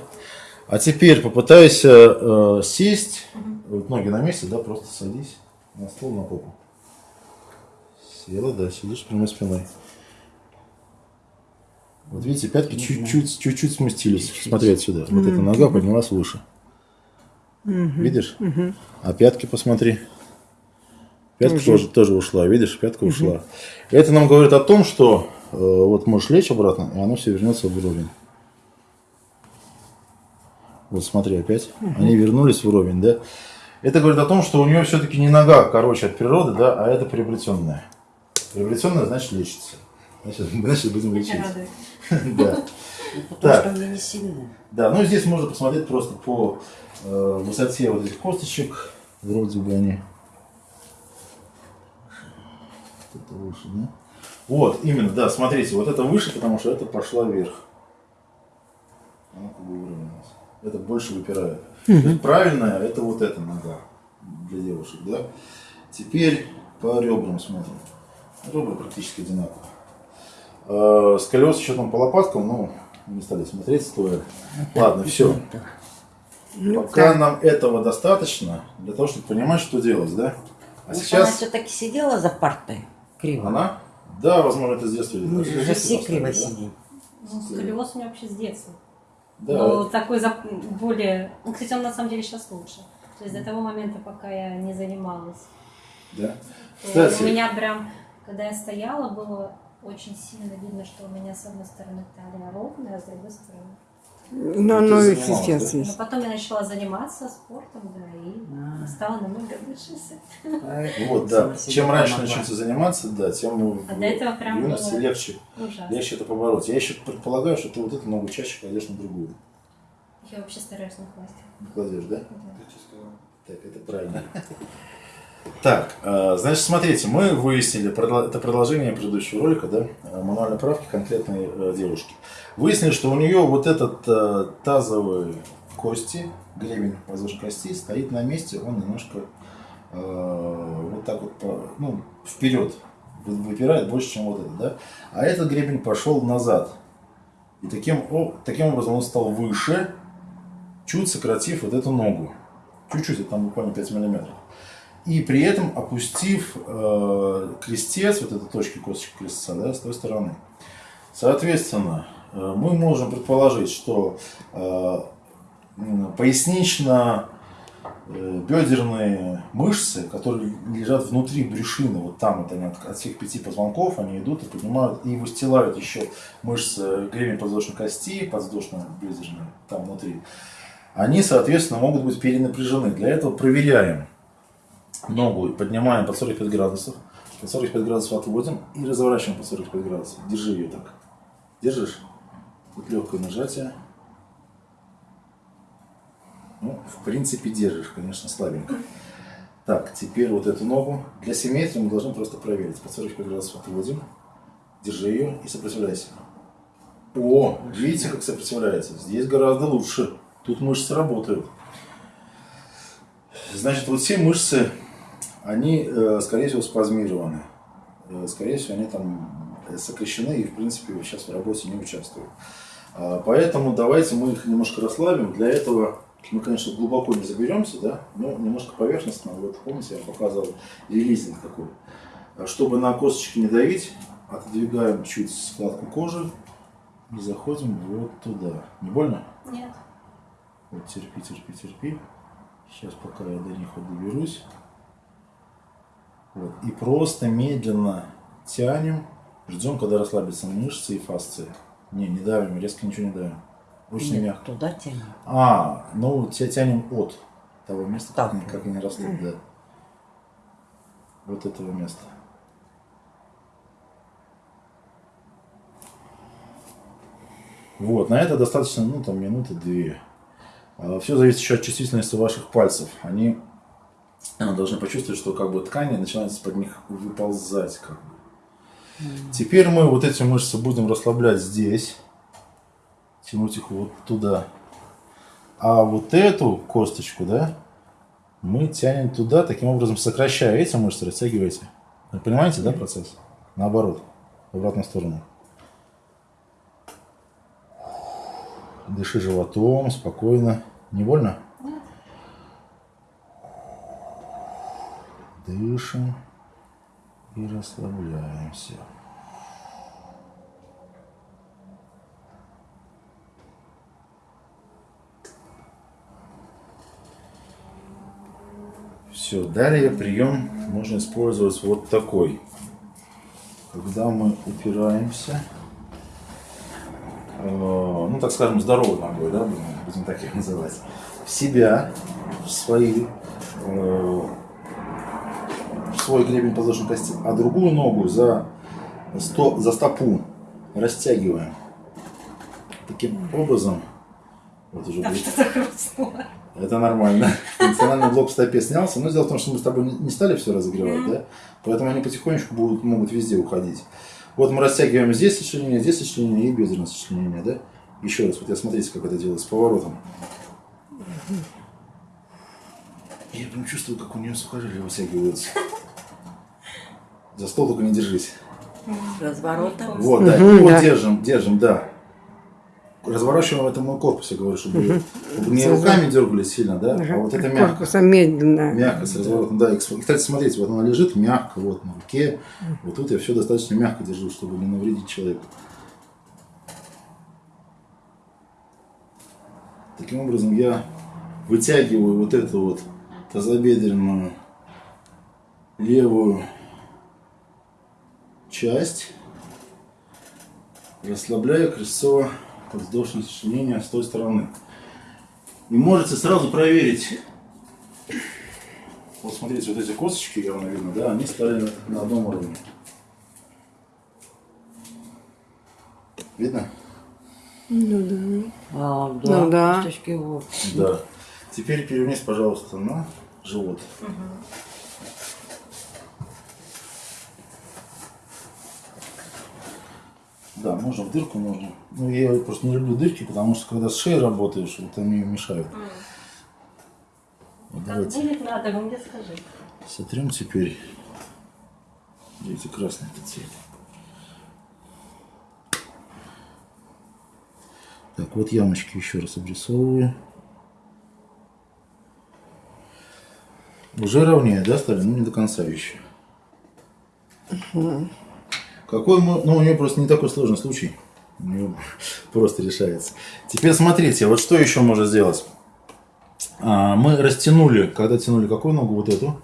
А теперь попытайся э, сесть, вот ноги на месте, да, просто садись на стол, на попу. Села, да, сидишь прямой спиной. Вот видите, пятки чуть-чуть, чуть-чуть сместились. Смотри отсюда. Вот эта нога поднялась выше. Видишь? А пятки посмотри. Пятка тоже, тоже ушла, видишь, пятка ушла. Это нам говорит о том, что э, вот можешь лечь обратно, и оно все вернется в уровень. Вот смотри опять. Они вернулись в уровень, да? Это говорит о том, что у нее все-таки не нога короче от природы, да, а это приобретенная. Приобретенная значит лечится. Значит, <laughs> значит будем лечить. <laughs> Да. Потому Так. что у меня не сильная. Да, ну здесь можно посмотреть просто по э, высоте вот этих косточек. Вроде бы они. Это выше, да? Вот, именно, да, смотрите, вот это выше, потому что это пошла вверх. Она как бы выровнялась. Это больше выпирает. Правильная это вот эта нога для девушек, да? Теперь по ребрам смотрим. Ребра практически одинаковые. Э, Сколиоз еще там по лопаткам, ну, не стали смотреть стоя. Ладно, все. Ну, Пока нам этого достаточно для того, чтобы понимать, что делать, да? А она сейчас все-таки сидела за партой криво? она, да, возможно, это с детства. Мы же все криво да? сидим. Ну, сколиоз у меня вообще с детства. Да, Но это- такой за- более... Ну, кстати, он на самом деле сейчас лучше. То есть до того момента, пока я не занималась. да. то Кстати, У меня прям, когда я стояла, было очень сильно видно, что у меня с одной стороны талия ровная, а с другой стороны. Ну, ты оно и сейчас да? Но есть. потом я начала заниматься спортом, да, и А. стала намного лучше. вот, да. Чем раньше помогла. начнете заниматься, да, тем в А до этого прям юности было легче, Ужасно. легче это побороть. Я еще предполагаю, что ты вот эту ногу чаще кладешь на другую. Я вообще стараюсь не класть. Не кладешь, да? Да. Так, это правильно. <laughs> Так, э, значит, смотрите, мы выяснили, это продолжение предыдущего ролика, да, э, мануальной правки конкретной э, девушки. Выяснили, что у нее вот этот тазовый кости, гребень воздушной кости стоит на месте, он немножко э, вот так вот, ну, вперед вы- выпирает больше, чем вот этот, да. А этот гребень пошел назад. И таким, о- таким образом он стал выше, чуть сократив вот эту ногу. Чуть-чуть, это там буквально 5 миллиметров. И при этом опустив э, крестец, вот эту точку косточки крестца, да, с той стороны. Соответственно, э, мы можем предположить, что э, м, пояснично э, мышцы, которые лежат внутри брюшины, вот там вот они от, от всех пяти позвонков, они идут и поднимают и выстилают еще мышцы гребень подвздошной кости, подвздошно-бедерные, там внутри. Они, соответственно, могут быть перенапряжены. Для этого проверяем ногу, и поднимаем под 45 градусов, под 45 градусов отводим и разворачиваем под 45 градусов. Держи ее так. Держишь? Тут легкое нажатие. Ну, в принципе, держишь, конечно, слабенько. Так, теперь вот эту ногу. Для симметрии мы должны просто проверить. Под 45 градусов отводим. Держи ее и сопротивляйся. О, видите, как сопротивляется? Здесь гораздо лучше. Тут мышцы работают. Значит, вот все мышцы, они, э, скорее всего, спазмированы. Э, Скорее всего, они там сокращены и, в принципе, сейчас в работе не участвуют. А, Поэтому давайте мы их немножко расслабим. Для этого мы, конечно, глубоко не заберемся, да, но немножко поверхностно. Вот помните, я показывал релизинг такой. А Чтобы на косточки не давить, отодвигаем чуть складку кожи и заходим вот туда. Не больно? Нет. Вот терпи, терпи, терпи. Сейчас пока я до них вот доберусь. Вот. И просто медленно тянем. Ждем, когда расслабятся мышцы и фасции. Не, не давим, резко ничего не давим. Очень Нет, мягко. Туда тянем. А, ну тя- тянем от того места, как, Так. они, как они растут, да. Вот этого места. Вот, на это достаточно, ну, там, минуты две. Все зависит еще от чувствительности ваших пальцев. Они а, должны почувствовать, что как бы ткани начинают из-под них выползать. Как бы. Теперь мы вот эти мышцы будем расслаблять здесь. Тянуть их вот туда. А вот эту косточку, да, мы тянем туда, таким образом сокращая эти мышцы, растягиваете. Вы понимаете, да, процесс? Наоборот, в обратную сторону. Дыши животом, спокойно. Не больно? Дышим и расслабляемся. Все, далее прием можно использовать вот такой. Когда мы упираемся, э, ну так скажем, здоровой ногой, да, будем, будем так их называть, в себя, в свои, э, свой гребень подвздошной кости, а другую ногу за, сто, за стопу растягиваем. Таким образом, вот уже Там что-то хрустнуло. это нормально. Функциональный блок в стопе снялся. Но дело в том, что мы с тобой не- стали все разогревать, да? Поэтому они потихонечку будут, могут везде уходить. Вот мы растягиваем здесь сочленение, здесь сочленение и бедренное сочленение, да? Еще раз, вот я смотрите, как это делать с поворотом. Я прям чувствую, как у нее сухожилия вытягиваются. За стол только не держись. Разворотом. Вот, да, Мгм, вот да. держим, держим, да. Разворачиваем это мой корпус, я говорю, чтобы чтобы не руками дергались сильно, да, а вот это мягко. Корпусом медленно. Мягко с разворотом, да. И, кстати, смотрите, вот она лежит мягко, вот на руке. Вот тут я все достаточно мягко держу, чтобы не навредить человеку. Таким образом я вытягиваю вот эту вот тазобедренную левую часть, расслабляю крестцово-подвздошное сочленение с той стороны. И можете сразу проверить вот смотрите, вот эти косточки, явно видно, да, они стали на одном уровне. Видно? А, Ну да. Косточки вот. Да. Теперь перевернись, пожалуйста, на живот. Да, можно в дырку, можно. Ну, я просто не люблю дырки, потому что когда с шеей работаешь, вот они мешают. Вот Как давайте. будет надо, вы мне скажи. Сотрем теперь. Видите, красный этот цвет. Так, вот ямочки еще раз обрисовываю. Уже ровнее, да, стали? Ну, не до конца еще. Какой мы... Ну, у нее просто не такой сложный случай. У нее <laughs> просто решается. Теперь смотрите, вот что еще можно сделать. А, мы растянули, когда тянули какую ногу? Вот эту.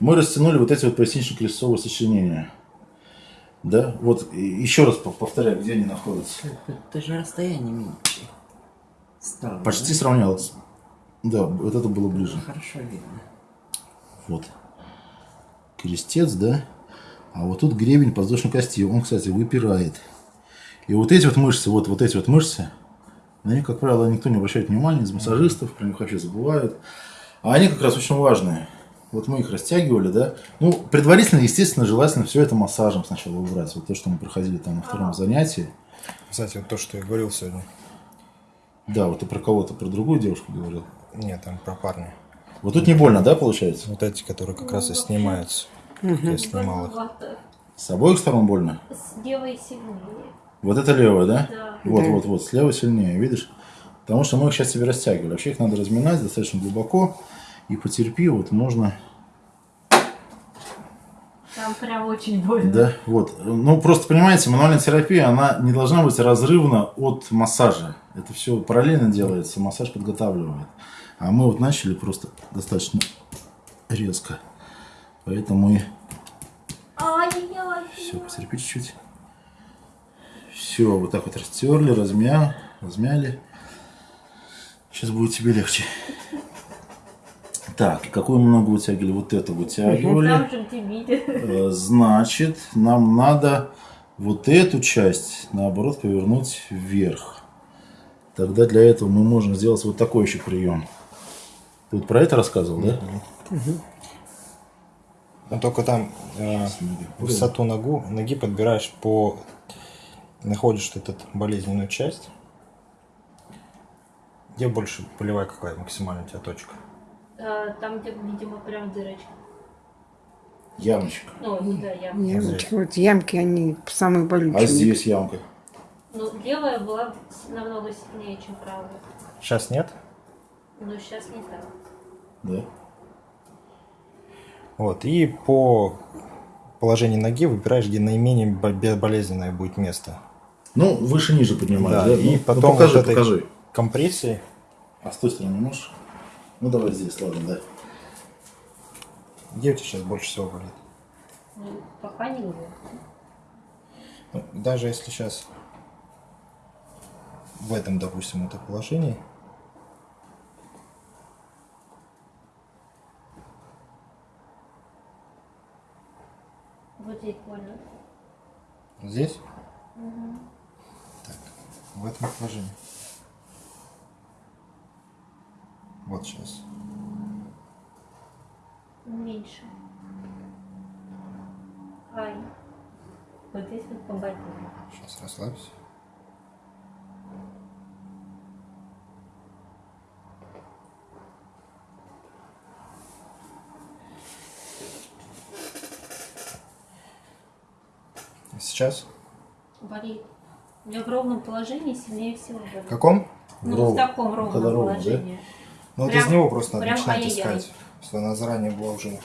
Мы растянули вот эти вот пояснично-крестцовые сочленения. Да, вот еще раз по- повторяю, где они находятся. Это же расстояние меньше. Стало, Почти да? сравнялось. Да, вот это было ближе. Хорошо видно. Вот. Крестец, да? А вот тут гребень подвздошной кости. Он, кстати, выпирает. И вот эти вот мышцы, вот, вот эти вот мышцы, на них, как правило, никто не обращает внимания из массажистов, про них вообще забывают. А они как раз очень важные. Вот мы их растягивали, да. Ну, предварительно, естественно, желательно все это массажем сначала убрать. Вот то, что мы проходили там на втором занятии. Кстати, вот то, что я говорил сегодня. Да, вот ты про кого-то, про другую девушку говорил. Нет, там про парня. Вот тут не больно, да, получается? Вот эти, которые как раз и снимаются. Я снимал их. С обоих сторон больно? С левой сильнее. Вот это левая, да? Да. Вот, Да. вот, вот, слева сильнее, видишь? Потому что мы их сейчас себе растягивали. Вообще их надо разминать достаточно глубоко. И потерпи, вот можно, Там прям очень больно. да, вот. Ну, просто понимаете, мануальная терапия, она не должна быть разрывна от массажа. Это все параллельно делается, массаж подготавливает. А мы вот начали просто достаточно резко. Поэтому и. Все, потерпи чуть-чуть. Все, вот так вот растерли, размя, размяли. Сейчас будет тебе легче. Так, какую мы ногу вытягивали? Вот эту вытягивали. Э, Значит, нам надо вот эту часть, наоборот, повернуть вверх. Тогда для этого мы можем сделать вот такой еще прием. Ты вот про это рассказывал, да? Но только там э, высоту ногу, ноги подбираешь по... Находишь эту болезненную часть. Где больше болевая какая максимальная у тебя точка? А, Там, где, видимо, прям дырочка. Ямочка. Ну, да, я. Ямочки, вот ямки, они самые болючие. А здесь ямка. Ну, левая была намного сильнее, чем правая. Сейчас нет? Но сейчас не так. Да. Вот, и по положению ноги выбираешь, где наименее бо- безболезненное будет место. Ну, выше-ниже поднимаешь, Да, да? и Ну, потом ну, покажи, вот этой- покажи. Компрессии. А с той стороны можешь? Ну, давай здесь, ладно, да. Где у тебя сейчас больше всего болит? Ну, пока не. Ну, даже если сейчас в этом, допустим, это положении, Вот здесь больно. здесь, так, в этом положении. Вот сейчас. Меньше. Ай. Вот здесь вот поболело. Сейчас расслабься. Сейчас? Болит. У меня в ровном положении сильнее всего болит. В каком? Ну, Ровно. в таком ровном Когда ровно, да? положении. Ну, вот Прям- из него просто надо начинать искать. Если она заранее была уже...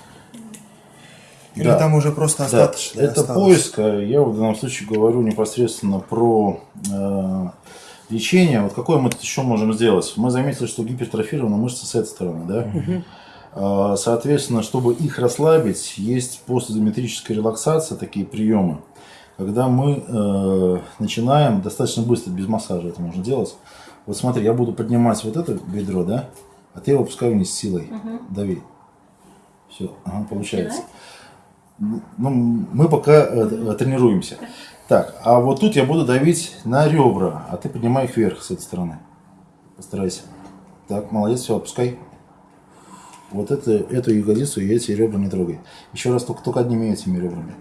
Или Да. там уже просто Да, остаточно это осталось. поиск. а Я в данном случае говорю непосредственно про э, лечение. Вот какое мы тут еще можем сделать? Мы заметили, что гипертрофированы мышцы с этой стороны, да? А, Соответственно, чтобы их расслабить, есть постизометрическая релаксация, такие приемы, когда мы э, начинаем достаточно быстро, без массажа это можно делать. Вот смотри, я буду поднимать вот это бедро, да, а ты его опускай вниз силой, дави. Все, ага, получается. Ну, мы пока э, тренируемся. Так, а вот тут я буду давить на ребра, а ты поднимай их вверх с этой стороны. Постарайся. Так, молодец, все, опускай. Вот это, эту ягодицу и эти ребра не трогай. Еще раз только, только одними этими ребрами.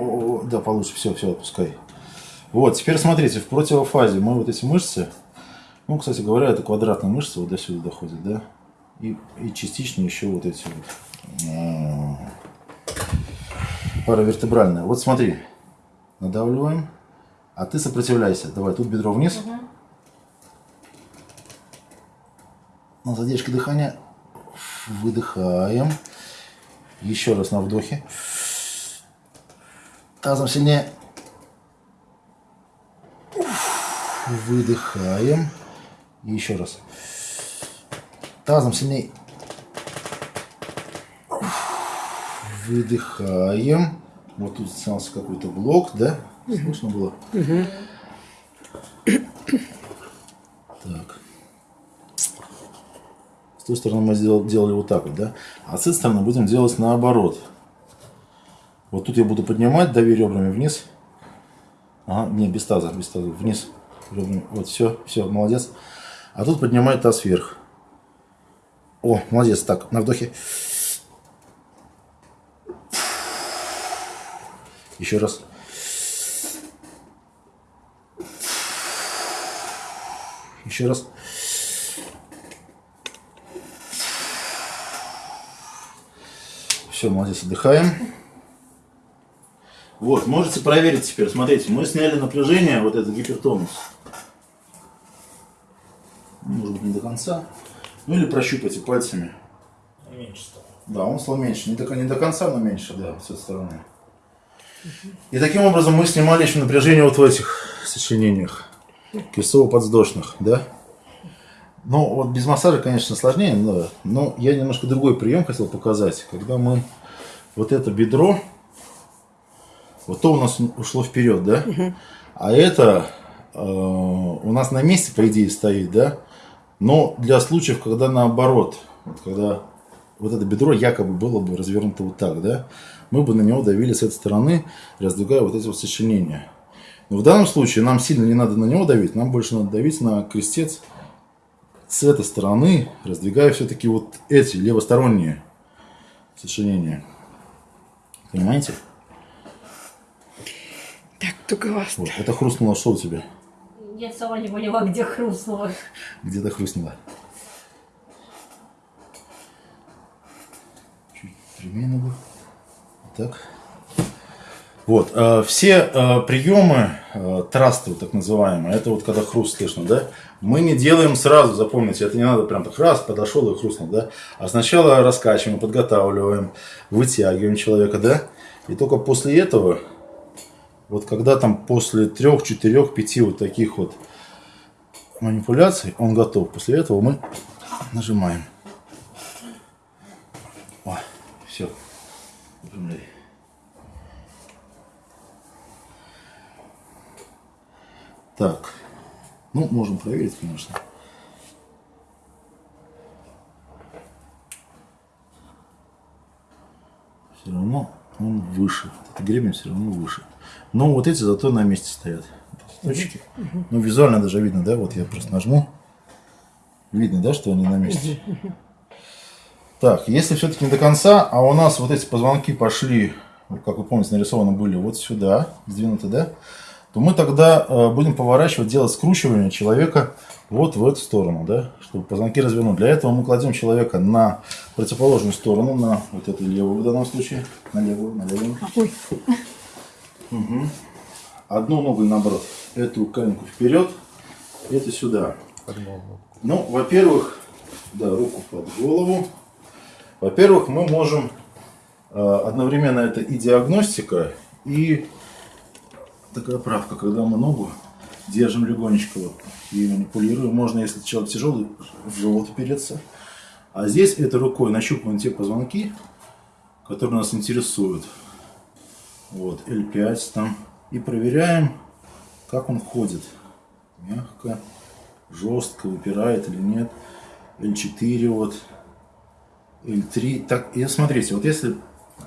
О, да, получше. Все, все, отпускай. Вот, теперь смотрите, в противофазе мы вот эти мышцы, ну, кстати говоря, это квадратные мышцы вот до сюда доходят, да? И, и частично еще вот эти вот м, паравертебральные. Вот смотри, надавливаем, а ты сопротивляйся. Давай, тут бедро вниз. На задержке дыхания выдыхаем. Еще раз на вдохе. Тазом сильнее. Выдыхаем. И еще раз. Тазом сильнее. Выдыхаем. Вот тут снялся какой-то блок, да? Слышно было? Так. С той стороны мы сделали, делали вот так вот, да? А с этой стороны будем делать наоборот. Вот тут я буду поднимать, дави ребрами вниз. Ага, не, без таза, без таза, вниз. Ребрами. Вот, все, все, молодец. А тут поднимай таз вверх. О, молодец. Так, на вдохе. Еще раз. Еще раз. Все, молодец, отдыхаем. Вот, можете проверить теперь. Смотрите, мы сняли напряжение, вот этот гипертонус. Может быть, не до конца. Ну или прощупайте пальцами. Меньше стало. Да, он стал меньше. Не до, не до конца, но меньше, да, с этой стороны. И таким образом мы снимали еще напряжение вот в этих сочленениях. Крестово-подвздошных, да? Ну, вот без массажа, конечно, сложнее, но, но я немножко другой прием хотел показать. Когда мы вот это бедро, вот то у нас ушло вперед, да? А это э, у нас на месте, по идее, стоит, да? Но для случаев, когда наоборот, вот когда вот это бедро якобы было бы развернуто вот так, да, мы бы на него давили с этой стороны, раздвигая вот эти вот сочленения. Но в данном случае нам сильно не надо на него давить, нам больше надо давить на крестец с этой стороны, раздвигая все-таки вот эти левосторонние сочленения. Понимаете? Так, туговасто. Вот, это хрустнуло что у тебя? Я сама не поняла, где хрустнуло. Где-то хрустнуло. Чуть прямее ногу. Так. Вот, э, все э, приемы э, трасты, так называемые, это вот когда хруст слышно, да, мы не делаем сразу, запомните, это не надо прям так раз, подошел и хрустнул, да, а сначала раскачиваем, подготавливаем, вытягиваем человека, да, и только после этого, вот когда там после трех, четырех, пяти вот таких вот манипуляций он готов, после этого мы нажимаем. О, все. Так. Ну, можем проверить, конечно. Все равно он выше. Это гребень все равно выше. Но вот эти зато на месте стоят. Точки. Ну, визуально даже видно, да? Вот я просто нажму. Видно, да, что они на месте. Так, если все-таки не до конца, а у нас вот эти позвонки пошли, как вы помните, нарисованы были вот сюда, сдвинуты, да? то мы тогда э, будем поворачивать, делать скручивание человека вот в эту сторону, да, чтобы позвонки развернуть. Для этого мы кладем человека на противоположную сторону, на вот эту левую в данном случае, на левую, на левую. Ой. Угу. Одну ногу наоборот, эту коленку вперед, эту сюда. Ну, во-первых, да, руку под голову. Во-первых, мы можем э, одновременно это и диагностика, и такая правка, когда мы ногу держим легонечко вот, и манипулируем. Можно, если человек тяжелый, в живот опереться. А здесь этой рукой нащупываем те позвонки, которые нас интересуют. Вот, L5 там. И проверяем, как он ходит. Мягко, жестко, выпирает или нет. L4 вот, L3. Так, и смотрите, вот если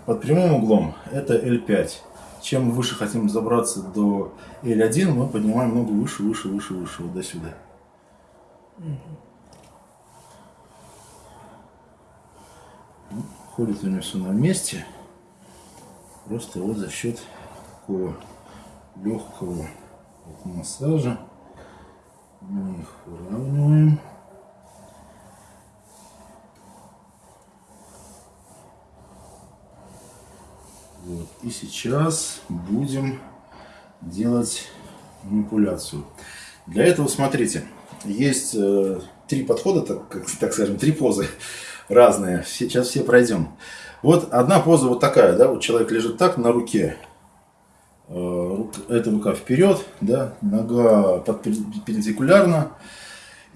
под прямым углом, это L5 чем выше хотим забраться до L1, мы поднимаем ногу выше, выше, выше, выше, вот до сюда. Ходит у него все на месте. Просто вот за счет такого легкого вот массажа мы их выравниваем. Вот. И сейчас будем делать манипуляцию. Для этого, смотрите, есть э, три подхода, так, так скажем, три позы разные. Сейчас все пройдем. Вот одна поза вот такая, да, вот человек лежит так на руке. Э, эта рука вперед, да, нога перпендикулярно.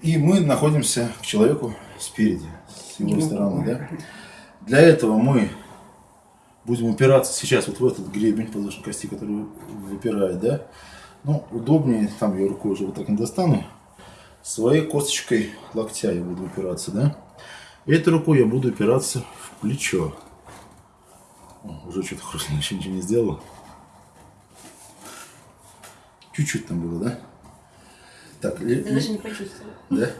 И мы находимся к человеку спереди, с его стороны, да. Для этого мы будем упираться сейчас вот в этот гребень подвздошной кости, который выпирает, да, ну, удобнее, там я рукой уже вот так не достану, своей косточкой локтя я буду упираться, да. Этой рукой я буду упираться в плечо. О, уже что-то хрустнуло, <laughs> еще ничего не сделал. Чуть-чуть там было, да? Так, Ты даже не почувствовал. Да?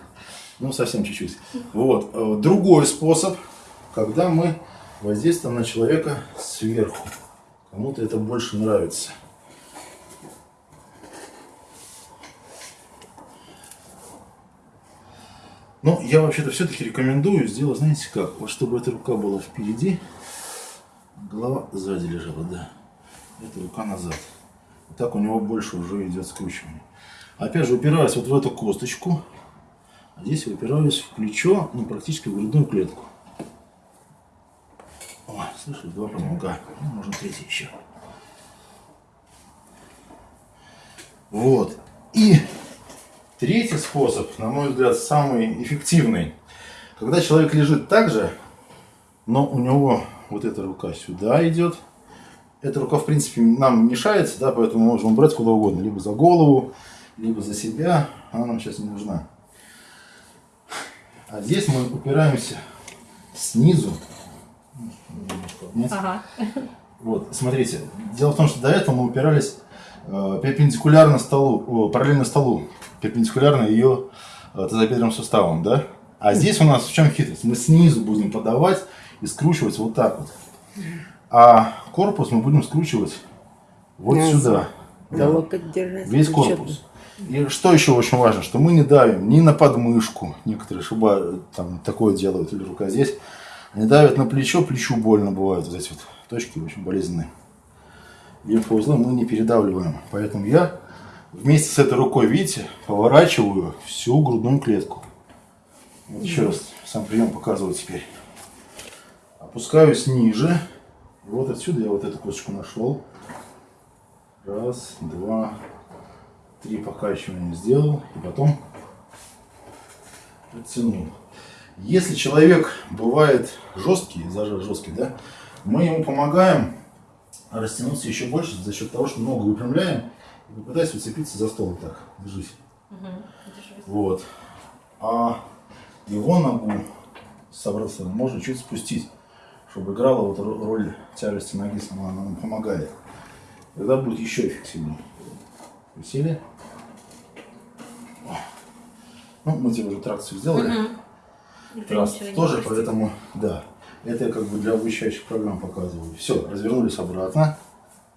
Ну, совсем чуть-чуть. Вот. Э, другой способ, когда мы воздействие на человека сверху. Кому-то это больше нравится. Ну, я вообще-то все-таки рекомендую сделать, знаете как, вот чтобы эта рука была впереди, голова сзади лежала, да. Эта рука назад. Так у него больше уже идет скручивание. Опять же, упираюсь вот в эту косточку, а здесь упираюсь в плечо, ну, практически в грудную клетку. О, слышали, два позвонка. Ну, можно третий еще. Вот. И третий способ, на мой взгляд, самый эффективный. Когда человек лежит так же, но у него вот эта рука сюда идет. Эта рука, в принципе, нам мешается, да, поэтому мы можем брать куда угодно. Либо за голову, либо за себя. Она нам сейчас не нужна. А здесь мы упираемся снизу нет? Ага. Вот, смотрите, дело в том, что до этого мы упирались э, перпендикулярно столу, э, параллельно столу, перпендикулярно ее э, тазобедренным суставом, да? А здесь у нас в чем хитрость? Мы снизу будем подавать и скручивать вот так вот. А корпус мы будем скручивать вот Назад. сюда. Да. Весь корпус. И что еще очень важно, что мы не давим ни на подмышку, некоторые шуба там такое делают, или рука здесь, они давят на плечо, плечу больно бывает, вот эти вот точки очень болезненные. лимфоузлы мы не передавливаем. Поэтому я вместе с этой рукой, видите, поворачиваю всю грудную клетку. Вот еще раз сам прием показываю теперь. Опускаюсь ниже. Вот отсюда я вот эту косточку нашел. Раз, два, три покачивания сделал. И потом оттянул. Если человек бывает жесткий, зажар жесткий, да, мы ему помогаем растянуться еще больше за счет того, что ногу выпрямляем и попытаюсь уцепиться за стол вот так. Держись. Вот. А его ногу с обратной стороны можно чуть спустить, чтобы играла вот ро- роль тяжести ноги, сама она нам помогает. Тогда будет еще эффективнее. Присели. Ну, мы тебе уже тракцию сделали. Раз тоже, поэтому, да. Это я как бы для обучающих программ показываю. Все, развернулись обратно.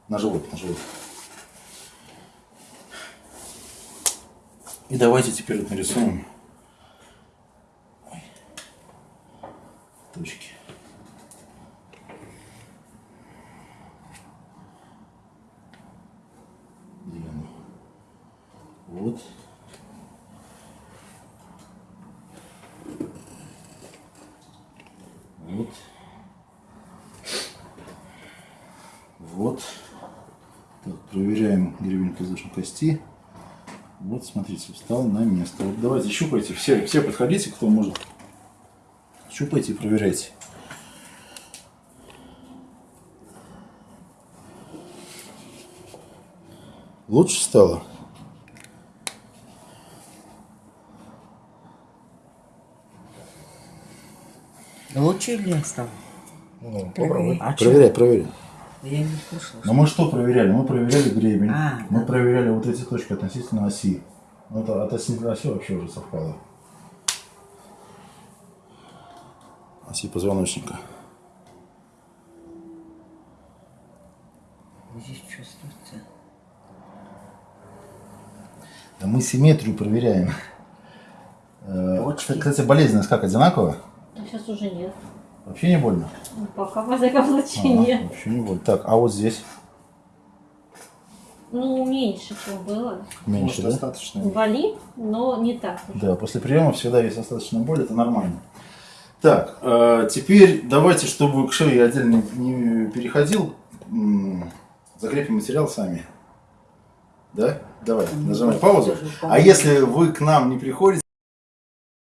На живот, на живот. И давайте теперь вот нарисуем точки. Где оно? Вот. Вот. Вот. Так, проверяем гребень воздушной кости. Вот, смотрите, встал на место. Вот давайте щупайте. Все, все подходите, кто может. Щупайте и проверяйте. Лучше стало? Лучше или стало? Ну, попробуй. А? Проверяй, проверяй. Я не слышала. Но мы что проверяли? Мы проверяли гребень. А, мы да. проверяли вот эти точки относительно оси. Ну, это относительно оси вообще уже совпало. Оси позвоночника. Здесь чувствуется. Да мы симметрию проверяем. Э, Точки. Кстати, болезненность как, одинаковая? Сейчас уже нет. Вообще не больно? Ну, пока, во всяком случае, Ага, нет. вообще не больно. Так, а вот здесь Ну, меньше, чем было. меньше, Может, да? достаточно. Болит, но не так уж. Да, после приема всегда есть остаточная боль, это нормально. Так, э, теперь давайте, чтобы к шее я отдельно не переходил, закрепим материал сами. Да? Давай, нажимай паузу. А если вы к нам не приходите,